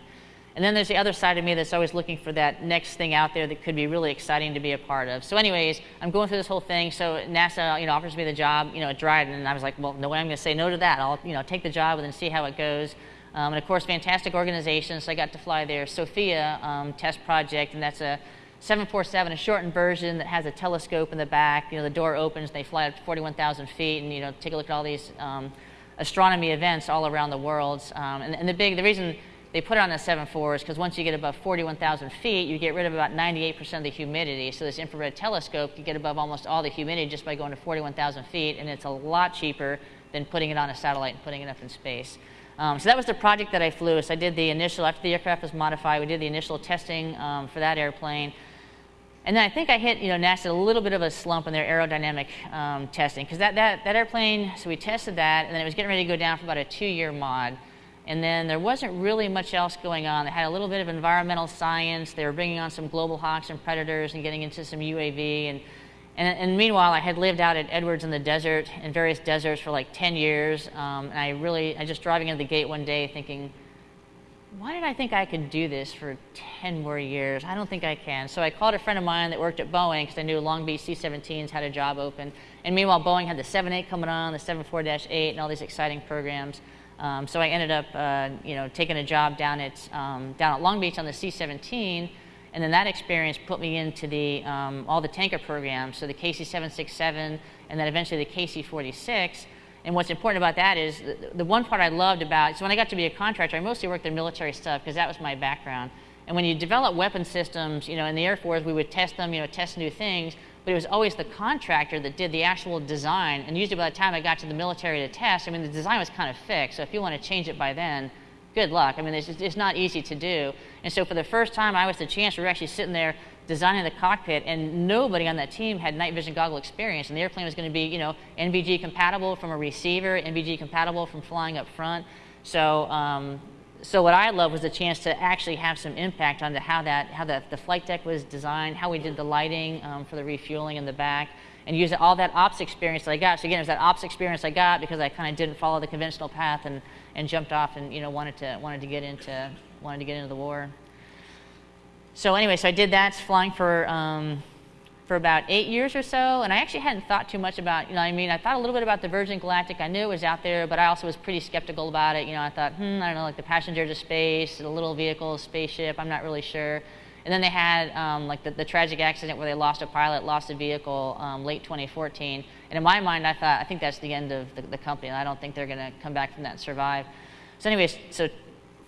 And then there's the other side of me that's always looking for that next thing out there that could be really exciting to be a part of. So, anyways, I'm going through this whole thing. So NASA, you know, offers me the job, you know, at Dryden, and I was like, well, no way I'm going to say no to that. I'll, you know, take the job and then see how it goes. Um, and of course, fantastic organization. So I got to fly their SOFIA um, test project, and that's a 747, a shortened version that has a telescope in the back. You know, the door opens, they fly up to 41,000 feet, and you know, take a look at all these um, astronomy events all around the world. Um, and, and the big, the reason they put it on the 7.4s because once you get above 41,000 feet, you get rid of about 98% of the humidity. So this infrared telescope, can get above almost all the humidity just by going to 41,000 feet, and it's a lot cheaper than putting it on a satellite and putting it up in space. Um, so that was the project that I flew. So I did the initial, after the aircraft was modified, we did the initial testing um, for that airplane. And then I think I hit, you know, NASA a little bit of a slump in their aerodynamic um, testing because that, that, that airplane, so we tested that, and then it was getting ready to go down for about a two-year mod. And then there wasn't really much else going on. They had a little bit of environmental science. They were bringing on some global hawks and predators and getting into some UAV. And, and, and meanwhile, I had lived out at Edwards in the desert, in various deserts for like 10 years. Um, and I really, I just driving into the gate one day thinking, why did I think I could do this for 10 more years? I don't think I can. So I called a friend of mine that worked at Boeing because I knew Long Beach C 17s had a job open. And meanwhile, Boeing had the 7.8 coming on, the 7.4 8, and all these exciting programs. Um, so I ended up, uh, you know, taking a job down at um, down at Long Beach on the C-17, and then that experience put me into the um, all the tanker programs, so the KC-767, and then eventually the KC-46. And what's important about that is the, the one part I loved about so when I got to be a contractor, I mostly worked in military stuff because that was my background. And when you develop weapon systems, you know, in the Air Force, we would test them, you know, test new things but it was always the contractor that did the actual design. And usually by the time I got to the military to test, I mean, the design was kind of fixed. So if you want to change it by then, good luck. I mean, it's, just, it's not easy to do. And so for the first time I was the chance, we were actually sitting there designing the cockpit, and nobody on that team had night vision goggle experience. And the airplane was going to be, you know, NVG compatible from a receiver, NVG compatible from flying up front. So, um, so what I loved was the chance to actually have some impact on how that, how the, the flight deck was designed, how we did the lighting um, for the refueling in the back, and use all that ops experience that I got. So again, it was that ops experience I got because I kind of didn't follow the conventional path and, and jumped off and you know wanted to wanted to get into wanted to get into the war. So anyway, so I did that flying for um, for about eight years or so, and I actually hadn't thought too much about, you know, I mean, I thought a little bit about the Virgin Galactic. I knew it was out there, but I also was pretty skeptical about it. You know, I thought, hmm, I don't know, like the passenger to space, the little vehicle, spaceship, I'm not really sure. And then they had um, like the, the, tragic accident where they lost a pilot, lost a vehicle um, late 2014. And in my mind, I thought, I think that's the end of the, the company, I don't think they're going to come back from that and survive. So anyways, so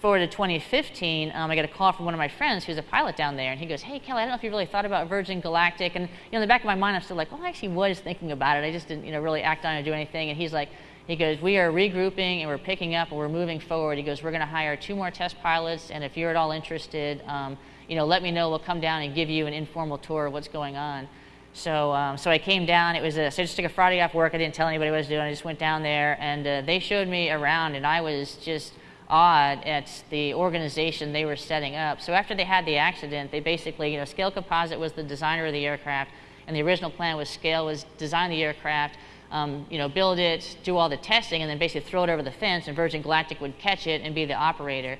forward to 2015, um, I get a call from one of my friends who's a pilot down there, and he goes, "Hey, Kelly, I don't know if you really thought about Virgin Galactic." And you know, in the back of my mind, I'm still like, "Well, I actually was thinking about it. I just didn't, you know, really act on it or do anything." And he's like, he goes, "We are regrouping and we're picking up and we're moving forward." He goes, "We're going to hire two more test pilots, and if you're at all interested, um, you know, let me know. We'll come down and give you an informal tour of what's going on." So, um, so I came down. It was a, so I just took a Friday off work. I didn't tell anybody what I was doing. I just went down there, and uh, they showed me around, and I was just awed at the organization they were setting up. So after they had the accident, they basically, you know, Scale Composite was the designer of the aircraft, and the original plan was Scale was design the aircraft, um, you know, build it, do all the testing, and then basically throw it over the fence, and Virgin Galactic would catch it and be the operator.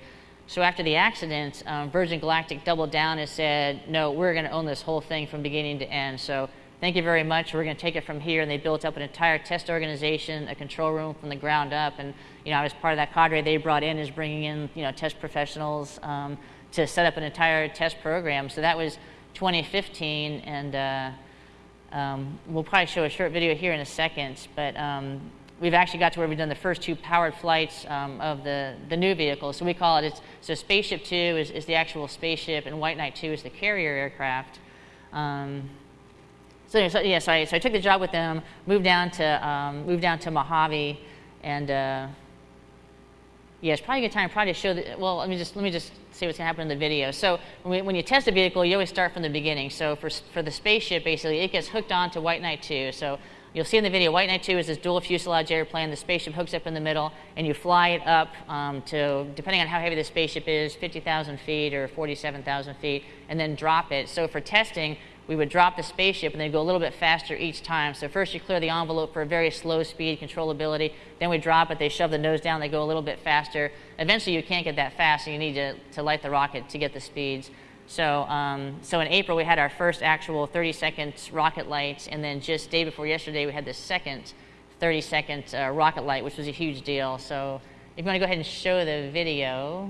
So after the accident, um, Virgin Galactic doubled down and said, no, we're going to own this whole thing from beginning to end. So thank you very much. We're going to take it from here. And they built up an entire test organization, a control room from the ground up. And, you know, I was part of that cadre they brought in is bringing in, you know, test professionals um, to set up an entire test program. So that was 2015. And uh, um, we'll probably show a short video here in a second. But um, we've actually got to where we've done the first two powered flights um, of the, the new vehicle. So we call it, it's, so Spaceship 2 is, is the actual spaceship, and White Knight 2 is the carrier aircraft. Um, so, so, yeah, so I, so I took the job with them, moved down to um, moved down to Mojave, and uh, yeah, it's probably a good time probably to show. The, well, let me just let me just see what's gonna happen in the video. So when, we, when you test a vehicle, you always start from the beginning. So for for the spaceship, basically, it gets hooked on to White Knight 2. So you'll see in the video, White Knight 2 is this dual fuselage airplane. The spaceship hooks up in the middle, and you fly it up um, to, depending on how heavy the spaceship is, 50,000 feet or 47,000 feet, and then drop it. So for testing, we would drop the spaceship and then go a little bit faster each time. So first you clear the envelope for a very slow speed controllability. Then we drop it, they shove the nose down, they go a little bit faster. Eventually you can't get that fast, so you need to, to light the rocket to get the speeds. So, um, so in April we had our first actual 30 second rocket light, and then just day before yesterday we had the second 30 second uh, rocket light, which was a huge deal. So if you want to go ahead and show the video,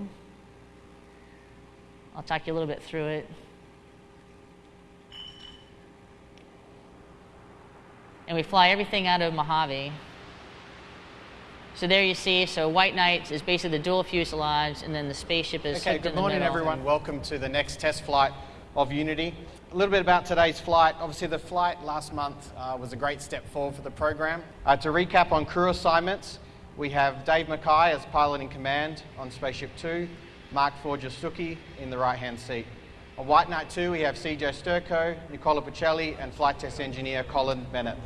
I'll talk you a little bit through it. And we fly everything out of Mojave. So there you see, so White Knight is basically the dual fuselage, and then the spaceship is Okay, good morning everyone. Welcome to the next test flight of Unity. A little bit about today's flight. Obviously the flight last month uh, was a great step forward for the program. Uh, to recap on crew assignments, we have Dave Mackay as pilot in command on Spaceship 2, Mark Forger Stucky in the right-hand seat. On White Knight 2, we have CJ Sturckow, Nicola Pecile, and flight test engineer Colin Bennett.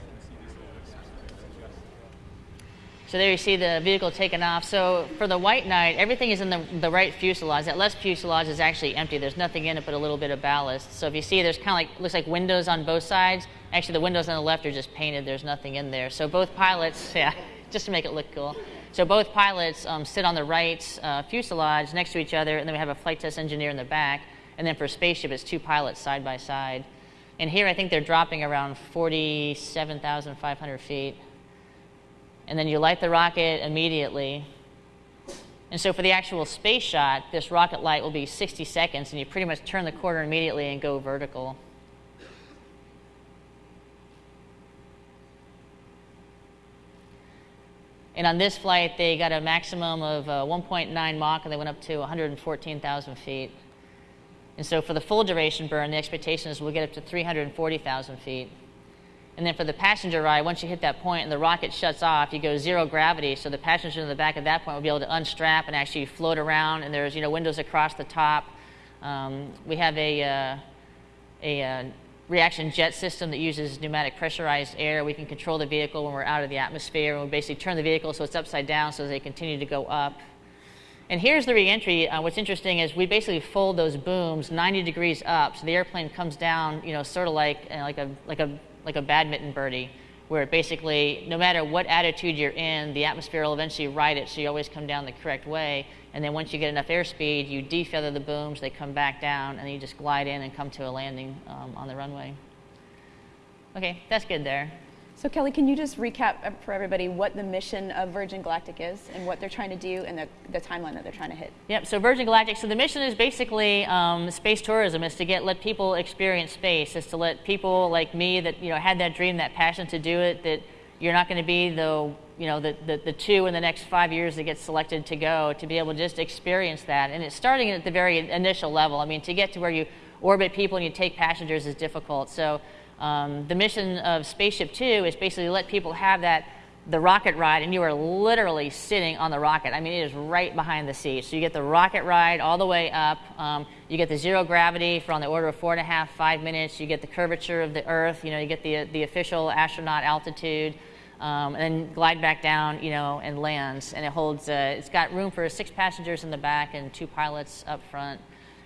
So there you see the vehicle taken off. So for the White Knight, everything is in the, the right fuselage. That left fuselage is actually empty. There's nothing in it but a little bit of ballast. So if you see, there's kind of like, looks like windows on both sides. Actually, the windows on the left are just painted. There's nothing in there. So both pilots, yeah, just to make it look cool. So both pilots um, sit on the right uh, fuselage next to each other, and then we have a flight test engineer in the back. And then for spaceship, it's two pilots side by side. And here, I think they're dropping around 47,500 feet and then you light the rocket immediately. And so for the actual space shot, this rocket light will be 60 seconds, and you pretty much turn the corner immediately and go vertical. And on this flight, they got a maximum of uh, 1.9 Mach, and they went up to 114,000 feet. And so for the full duration burn, the expectation is we'll get up to 340,000 feet. And then for the passenger ride, once you hit that point and the rocket shuts off, you go zero gravity. So the passenger in the back at that point will be able to unstrap and actually float around. And there's you know windows across the top. Um, we have a uh, a uh, reaction jet system that uses pneumatic pressurized air. We can control the vehicle when we're out of the atmosphere. And we basically turn the vehicle so it's upside down so they continue to go up. And here's the reentry. Uh, what's interesting is we basically fold those booms 90 degrees up, so the airplane comes down, you know, sort of like uh, like a like a like a badminton birdie, where basically no matter what attitude you're in, the atmosphere will eventually ride it, so you always come down the correct way. And then once you get enough airspeed, you defeather the booms, they come back down, and you just glide in and come to a landing um, on the runway. Okay, that's good there. So Kelly, can you just recap for everybody what the mission of Virgin Galactic is and what they're trying to do and the, the timeline that they're trying to hit? Yep. So Virgin Galactic. So the mission is basically um, space tourism. Is to get let people experience space. Is to let people like me that you know had that dream, that passion to do it. That you're not going to be the you know the, the, the two in the next five years that get selected to go to be able to just experience that. And it's starting at the very initial level. I mean, to get to where you orbit people and you take passengers is difficult. So um, the mission of Spaceship Two is basically to let people have that the rocket ride, and you are literally sitting on the rocket. I mean, it is right behind the seat. So you get the rocket ride all the way up. Um, you get the zero gravity for on the order of four and a half, five minutes. You get the curvature of the Earth. You know, you get the the official astronaut altitude, um, and then glide back down. You know, and lands. And it holds. Uh, it's got room for six passengers in the back and two pilots up front.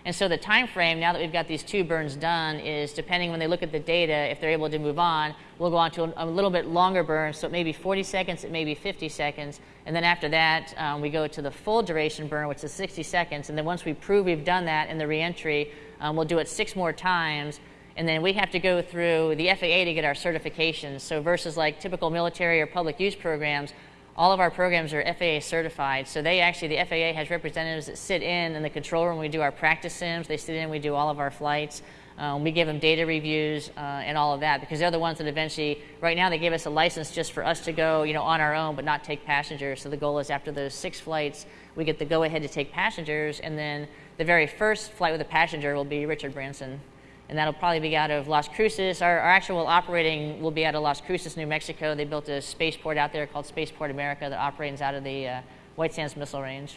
And so the time frame, now that we've got these two burns done, is depending when they look at the data, if they're able to move on, we'll go on to a, little bit longer burn, so it may be 40 seconds, it may be 50 seconds. And then after that, um, we go to the full duration burn, which is 60 seconds. And then once we prove we've done that in the reentry, um, we'll do it six more times. And then we have to go through the FAA to get our certifications. So versus like typical military or public use programs, all of our programs are FAA certified. So they actually, the FAA has representatives that sit in in the control room. We do our practice sims. They sit in. We do all of our flights. Um, we give them data reviews uh, and all of that because they're the ones that eventually, right now, they gave us a license just for us to go, you know, on our own, but not take passengers. So the goal is after those six flights, we get the go ahead to take passengers, and then the very first flight with a passenger will be Richard Branson and that'll probably be out of Las Cruces. Our, our, actual operating will be out of Las Cruces, New Mexico. They built a spaceport out there called Spaceport America that operates out of the uh, White Sands Missile Range.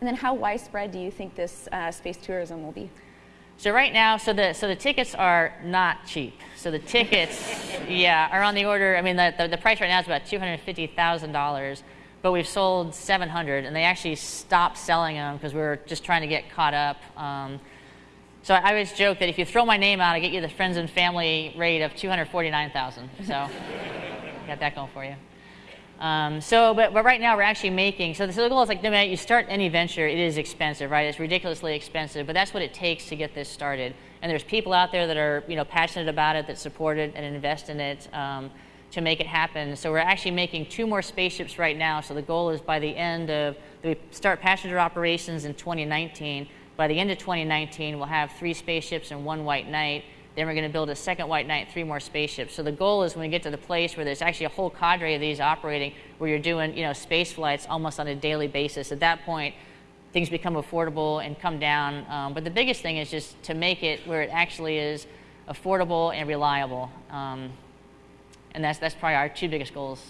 And then, how widespread do you think this uh, space tourism will be? So right now, so the so the tickets are not cheap. So the tickets, yeah, are on the order. I mean, the, the, the price right now is about two hundred fifty thousand dollars, but we've sold seven hundred, and they actually stopped selling them because we were just trying to get caught up. Um, so I always joke that if you throw my name out, I get you the friends and family rate of 249,000. So got that going for you. Um, so, but, but right now we're actually making, so the, goal is like, no matter you start any venture, it is expensive, right? It's ridiculously expensive, but that's what it takes to get this started. And there's people out there that are, you know, passionate about it, that support it and invest in it um, to make it happen. So we're actually making two more spaceships right now. So the goal is by the end of, we start passenger operations in 2019 by the end of 2019, we'll have three spaceships and one white knight. Then we're going to build a second white knight, three more spaceships. So the goal is when we get to the place where there's actually a whole cadre of these operating, where you're doing, you know, space flights almost on a daily basis. At that point, things become affordable and come down. Um, but the biggest thing is just to make it where it actually is affordable and reliable. Um, and that's, that's probably our two biggest goals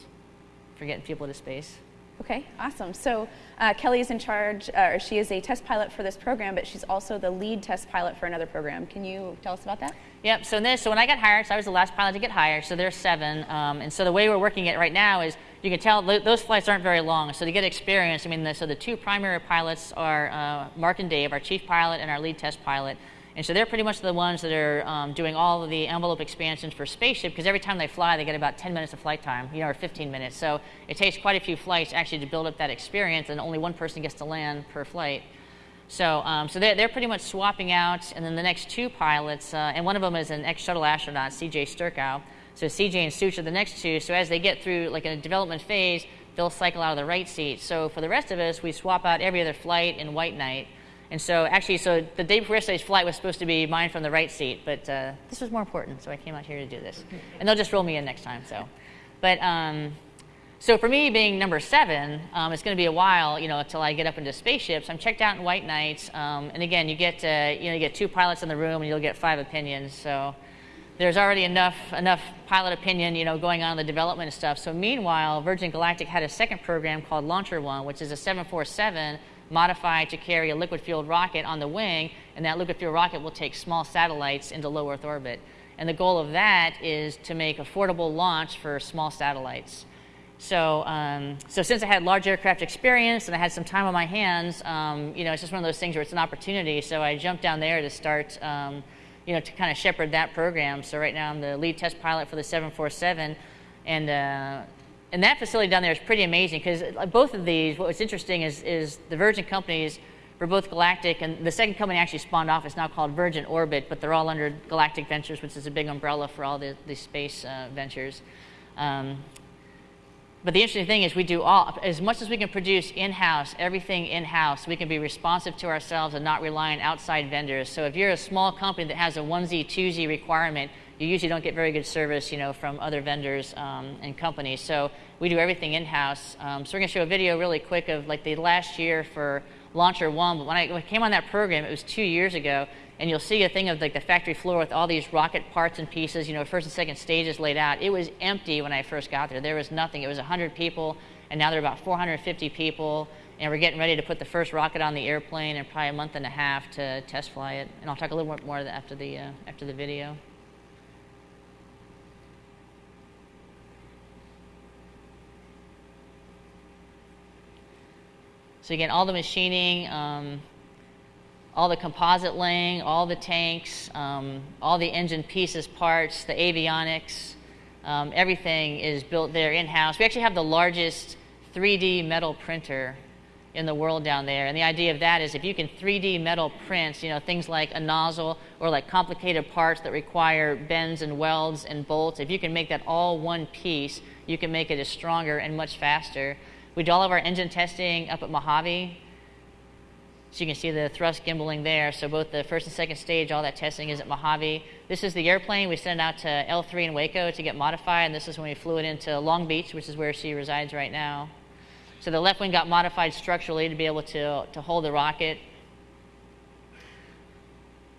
for getting people to space. Okay, awesome. So uh, Kelly is in charge, uh, or she is a test pilot for this program, but she's also the lead test pilot for another program. Can you tell us about that? Yep. So this, so when I got hired, so I was the last pilot to get hired. So there's seven, um, and so the way we're working it right now is you can tell those flights aren't very long. So to get experience, I mean, the, so the two primary pilots are uh, Mark and Dave, our chief pilot and our lead test pilot. And so they're pretty much the ones that are um, doing all of the envelope expansions for spaceship because every time they fly, they get about 10 minutes of flight time, you know, or 15 minutes. So it takes quite a few flights actually to build up that experience, and only one person gets to land per flight. So, um, so they're, they're pretty much swapping out, and then the next two pilots, uh, and one of them is an ex-shuttle astronaut, C.J. Sturckow. So CJ and Sooch are the next two. So as they get through like a development phase, they'll cycle out of the right seat. So for the rest of us, we swap out every other flight in white knight. And so actually, so the day before yesterday's flight was supposed to be mine from the right seat, but uh, this was more important, so I came out here to do this. And they'll just roll me in next time, so. But, um, so for me being number seven, um, it's going to be a while, you know, until I get up into spaceships. I'm checked out in White Knights, um, and again, you get, uh, you know, you get two pilots in the room, and you'll get five opinions. So there's already enough enough pilot opinion, you know, going on in the development and stuff. So meanwhile, Virgin Galactic had a second program called Launcher One, which is a 747 modified to carry a liquid fueled rocket on the wing, and that liquid fueled rocket will take small satellites into low Earth orbit. And the goal of that is to make affordable launch for small satellites. So, um, so since I had large aircraft experience and I had some time on my hands, um, you know, it's just one of those things where it's an opportunity. So I jumped down there to start, um, you know, to kind of shepherd that program. So right now I'm the lead test pilot for the 747, and uh, and that facility down there is pretty amazing because uh, both of these, what's interesting is is the Virgin companies for both Galactic and the second company actually spawned off. It's now called Virgin Orbit, but they're all under Galactic Ventures, which is a big umbrella for all the, the space uh, ventures. Um, but the interesting thing is we do all, as much as we can produce in-house, everything in-house, we can be responsive to ourselves and not rely on outside vendors. So if you're a small company that has a 1Z, 2Z requirement, you usually don't get very good service, you know, from other vendors um, and companies. So we do everything in-house. Um, so we're gonna show a video really quick of like the last year for Launcher One. But when I, when I came on that program, it was two years ago, and you'll see a thing of like the factory floor with all these rocket parts and pieces, you know, first and second stages laid out. It was empty when I first got there. There was nothing. It was 100 people, and now there are about 450 people, and we're getting ready to put the first rocket on the airplane in probably a month and a half to test fly it. And I'll talk a little bit more after the, uh, after the video. So again, all the machining, um, all the composite laying, all the tanks, um, all the engine pieces, parts, the avionics, um, everything is built there in-house. We actually have the largest 3D metal printer in the world down there. And the idea of that is if you can 3D metal print, you know, things like a nozzle or like complicated parts that require bends and welds and bolts, if you can make that all one piece, you can make it as stronger and much faster. We do all of our engine testing up at Mojave. So you can see the thrust gimbaling there. So both the first and second stage, all that testing is at Mojave. This is the airplane. We sent out to L3 in Waco to get modified, and this is when we flew it into Long Beach, which is where she resides right now. So the left wing got modified structurally to be able to, to hold the rocket.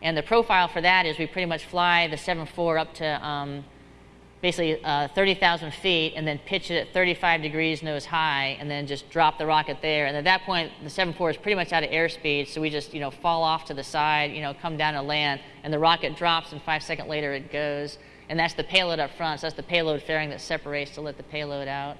And the profile for that is we pretty much fly the 7.4 up to um, basically uh, 30,000 feet and then pitch it at 35 degrees nose high and then just drop the rocket there. And at that point, the 7.4 is pretty much out of airspeed, so we just, you know, fall off to the side, you know, come down and land, and the rocket drops, and five seconds later it goes. And that's the payload up front, so that's the payload fairing that separates to let the payload out.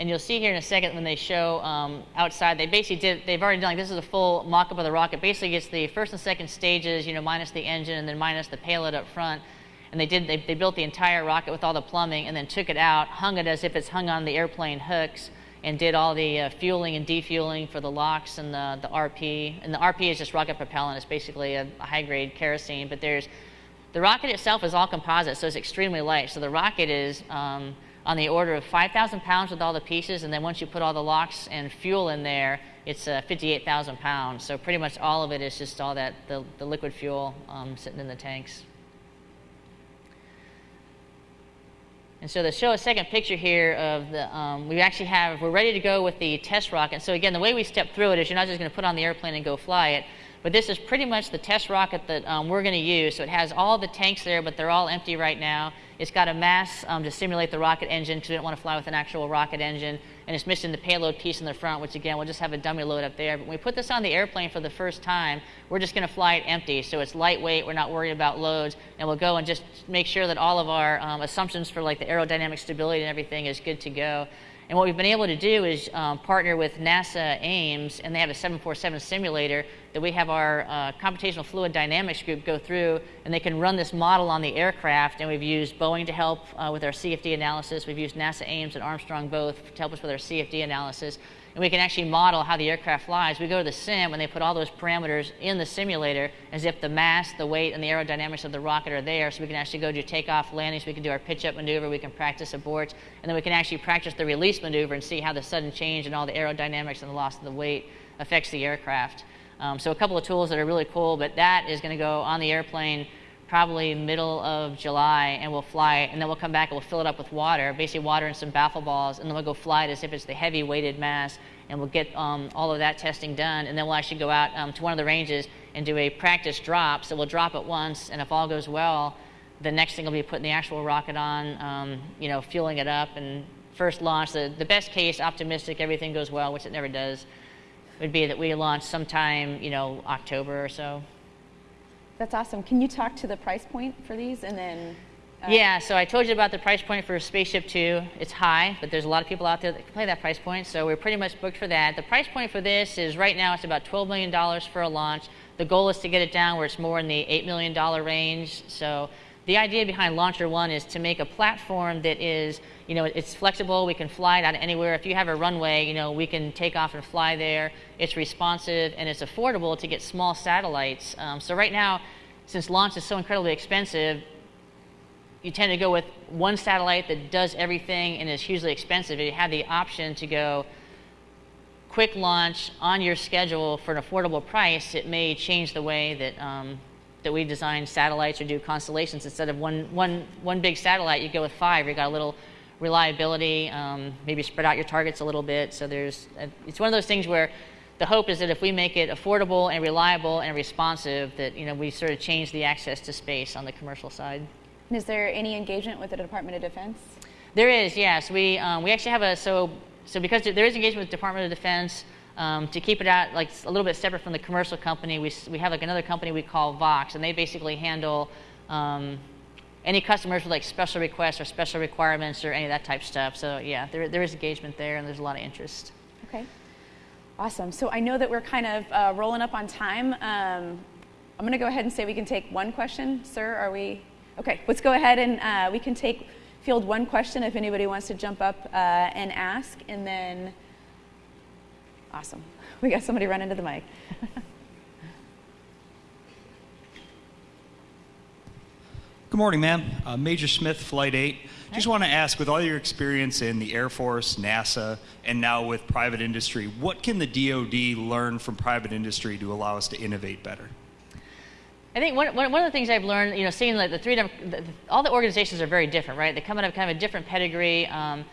And you'll see here in a second when they show um, outside, they basically did, they've already done, like, this is a full mock-up of the rocket. Basically, it's the first and second stages, you know, minus the engine and then minus the payload up front. And they did, they, they built the entire rocket with all the plumbing and then took it out, hung it as if it's hung on the airplane hooks, and did all the uh, fueling and defueling for the LOX and the, the RP. And the RP is just rocket propellant. It's basically a, a high-grade kerosene, but there's, the rocket itself is all composite, so it's extremely light. So the rocket is, um, on the order of 5,000 pounds with all the pieces, and then once you put all the LOX and fuel in there, it's uh, 58,000 pounds. So pretty much all of it is just all that, the, the liquid fuel um, sitting in the tanks. And so to show a second picture here of the, um, we actually have, we're ready to go with the test rocket. So again, the way we step through it is you're not just going to put on the airplane and go fly it, but this is pretty much the test rocket that um, we're going to use. So it has all the tanks there, but they're all empty right now. It's got a mass um, to simulate the rocket engine because we don't want to fly with an actual rocket engine. And it's missing the payload piece in the front, which again, we'll just have a dummy load up there. But when we put this on the airplane for the first time, we're just going to fly it empty. So it's lightweight, we're not worried about loads. And we'll go and just make sure that all of our um, assumptions for like the aerodynamic stability and everything is good to go. And what we've been able to do is um, partner with NASA Ames, and they have a 747 simulator that we have our uh, computational fluid dynamics group go through, and they can run this model on the aircraft. And we've used Boeing to help uh, with our CFD analysis. We've used NASA Ames and Armstrong both to help us with our CFD analysis and we can actually model how the aircraft flies. We go to the sim and they put all those parameters in the simulator as if the mass, the weight, and the aerodynamics of the rocket are there. So we can actually go do takeoff, landings, we can do our pitch up maneuver, we can practice aborts, and then we can actually practice the release maneuver and see how the sudden change and all the aerodynamics and the loss of the weight affects the aircraft. Um, so a couple of tools that are really cool, but that is going to go on the airplane probably middle of July, and we'll fly, and then we'll come back and we'll fill it up with water, basically water and some baffle balls, and then we'll go fly it as if it's the heavy weighted mass, and we'll get um, all of that testing done, and then we'll actually go out um, to one of the ranges and do a practice drop. So we'll drop it once, and if all goes well, the next thing will be putting the actual rocket on, um, you know, fueling it up, and first launch. The, the best case, optimistic, everything goes well, which it never does, would be that we launch sometime, you know, October or so. That's awesome. Can you talk to the price point for these, and then? Uh, yeah, so I told you about the price point for Spaceship Two. It's high, but there's a lot of people out there that can play that price point, so we're pretty much booked for that. The price point for this is right now it's about $12 million for a launch. The goal is to get it down where it's more in the $8 million range. So the idea behind Launcher One is to make a platform that is, you know, it's flexible. We can fly it out anywhere. If you have a runway, you know, we can take off and fly there. It's responsive and it's affordable to get small satellites. Um, so right now, since launch is so incredibly expensive, you tend to go with one satellite that does everything and is hugely expensive. If you have the option to go quick launch on your schedule for an affordable price, it may change the way that um, that we design satellites or do constellations. Instead of one, one, one big satellite, you go with five. You've got a little reliability, um, maybe spread out your targets a little bit. So there's, a, it's one of those things where the hope is that if we make it affordable and reliable and responsive, that you know we sort of change the access to space on the commercial side. And is there any engagement with the Department of Defense? There is, yes. We um, we actually have a so so because there is engagement with the Department of Defense. Um, to keep it out like a little bit separate from the commercial company, we, we have like another company we call Vox, and they basically handle um, any customers with like special requests or special requirements or any of that type stuff. So yeah, there, there is engagement there, and there's a lot of interest. Okay. Awesome. So I know that we're kind of uh, rolling up on time. Um, I'm going to go ahead and say we can take one question. Sir, are we? Okay, let's go ahead and uh, we can take field one question if anybody wants to jump up uh, and ask. And then, awesome. We got somebody running to the mic. Good morning, ma'am. Uh, Major Smith, Flight 8. Just want to ask, with all your experience in the Air Force, NASA, and now with private industry, what can the DoD learn from private industry to allow us to innovate better? I think one, one of the things I've learned, you know, seeing like the three, the, all the organizations are very different, right? They come out of kind of a different pedigree. Um,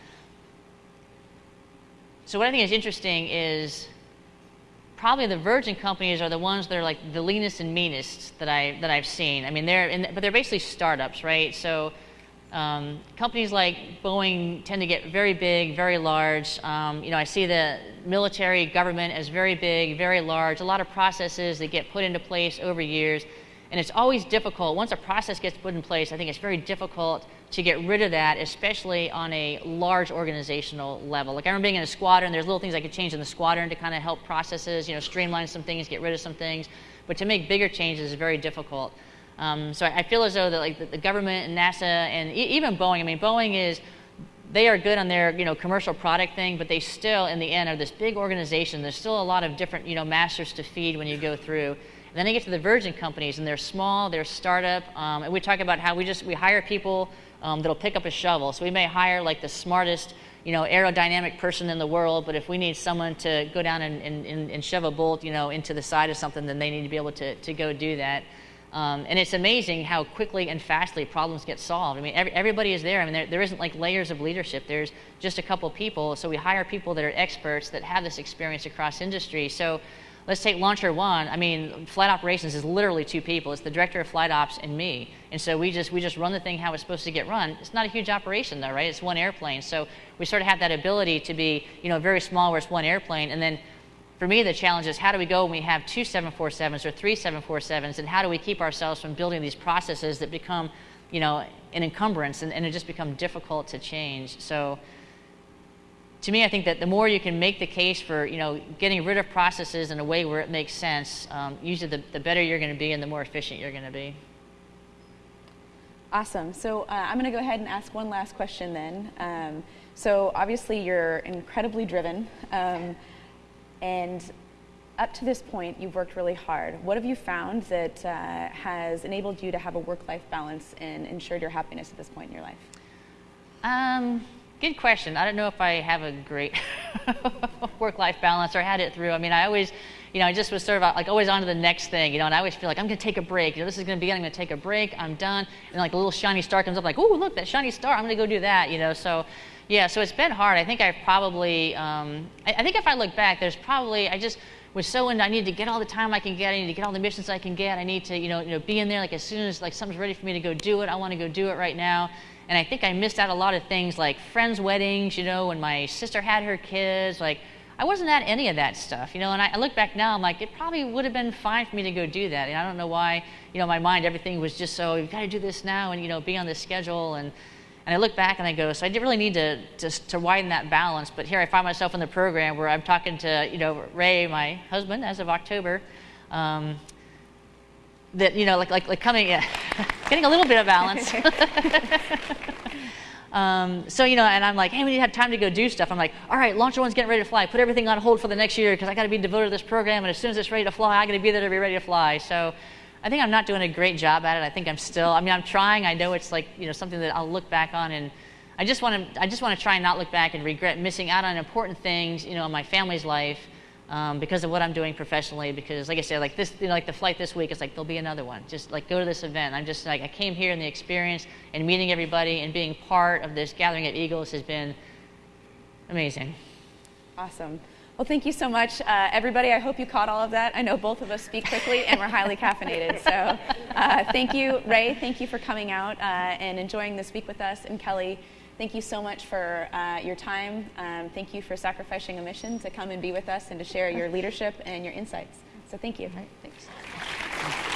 so what I think is interesting is probably the Virgin companies are the ones that are like the leanest and meanest that I that I've seen. I mean, they're in, but they're basically startups, right? So um, companies like Boeing tend to get very big, very large. Um, you know, I see the military government as very big, very large. A lot of processes that get put into place over years, and it's always difficult. Once a process gets put in place, I think it's very difficult to get rid of that, especially on a large organizational level. Like I remember being in a squadron, there's little things I could change in the squadron to kind of help processes, you know, streamline some things, get rid of some things. But to make bigger changes is very difficult. Um, so I, feel as though that like the, the government and NASA and e- even Boeing, I mean, Boeing is, they are good on their you know commercial product thing, but they still in the end are this big organization. There's still a lot of different you know masters to feed when you go through. Then you get to the Virgin companies, and they're small, they're startup, um, and we talk about how we just we hire people um, that'll pick up a shovel. So we may hire like the smartest, you know, aerodynamic person in the world, but if we need someone to go down and, and, and shove a bolt, you know, into the side of something, then they need to be able to, to go do that. Um, and it's amazing how quickly and fastly problems get solved. I mean, every, everybody is there. I mean, there, there isn't like layers of leadership. There's just a couple people. So we hire people that are experts that have this experience across industry. So let's take Launcher One. I mean, flight operations is literally two people. It's the director of flight ops and me. And so we just we just run the thing how it's supposed to get run. It's not a huge operation though, right? It's one airplane. So we sort of have that ability to be, you know, very small where it's one airplane, and then for me, the challenge is how do we go when we have two 747s or three 747s, and how do we keep ourselves from building these processes that become, you know, an encumbrance and, and it just become difficult to change. So to me, I think that the more you can make the case for, you know, getting rid of processes in a way where it makes sense, um, usually the, the better you're going to be and the more efficient you're going to be. Awesome. So uh, I'm going to go ahead and ask one last question then. Um, so obviously you're incredibly driven. Um, and up to this point, you've worked really hard. What have you found that uh, has enabled you to have a work-life balance and ensured your happiness at this point in your life? Um, good question. I don't know if I have a great work-life balance or had it through. I mean, I always, you know, I just was sort of like always on to the next thing, you know, and I always feel like I'm going to take a break. You know, this is going to be, I'm going to take a break, I'm done. And like a little shiny star comes up, like, oh, look, that shiny star, I'm going to go do that, you know. So, yeah, so it's been hard. I think I've probably, um, I, I think if I look back, there's probably, I just, was so into I need to get all the time I can get. I need to get all the missions I can get. I need to, you know, you know, be in there like as soon as like something's ready for me to go do it. I want to go do it right now. And I think I missed out a lot of things like friends' weddings, you know, when my sister had her kids. Like I wasn't at any of that stuff, you know. And I, I look back now, I'm like, it probably would have been fine for me to go do that. And I don't know why, you know, my mind everything was just so you've got to do this now and you know be on this schedule and. And I look back and I go, so I didn't really need to, to, to, widen that balance. But here I find myself in the program where I'm talking to, you know, Ray, my husband, as of October. Um, that, you know, like, like, like coming, yeah, getting a little bit of balance. um, so, you know, and I'm like, hey, we need to have time to go do stuff. I'm like, all right, Launcher One's getting ready to fly. Put everything on hold for the next year because I got to be devoted to this program. And as soon as it's ready to fly, I got to be there to be ready to fly. So, I think I'm not doing a great job at it. I think I'm still, I mean, I'm trying. I know it's like, you know, something that I'll look back on and I just want to, I just want to try and not look back and regret missing out on important things, you know, in my family's life um, because of what I'm doing professionally. Because, like I said, like this, you know, like the flight this week, it's like there'll be another one. Just like go to this event. I'm just like, I came here and the experience and meeting everybody and being part of this gathering of Eagles has been amazing. Awesome. Well, thank you so much, uh, everybody. I hope you caught all of that. I know both of us speak quickly and we're highly caffeinated. So, uh, thank you, Ray. Thank you for coming out uh, and enjoying this week with us. And Kelly, thank you so much for uh, your time. Um, thank you for sacrificing a mission to come and be with us and to share your leadership and your insights. So, thank you. Right, thanks.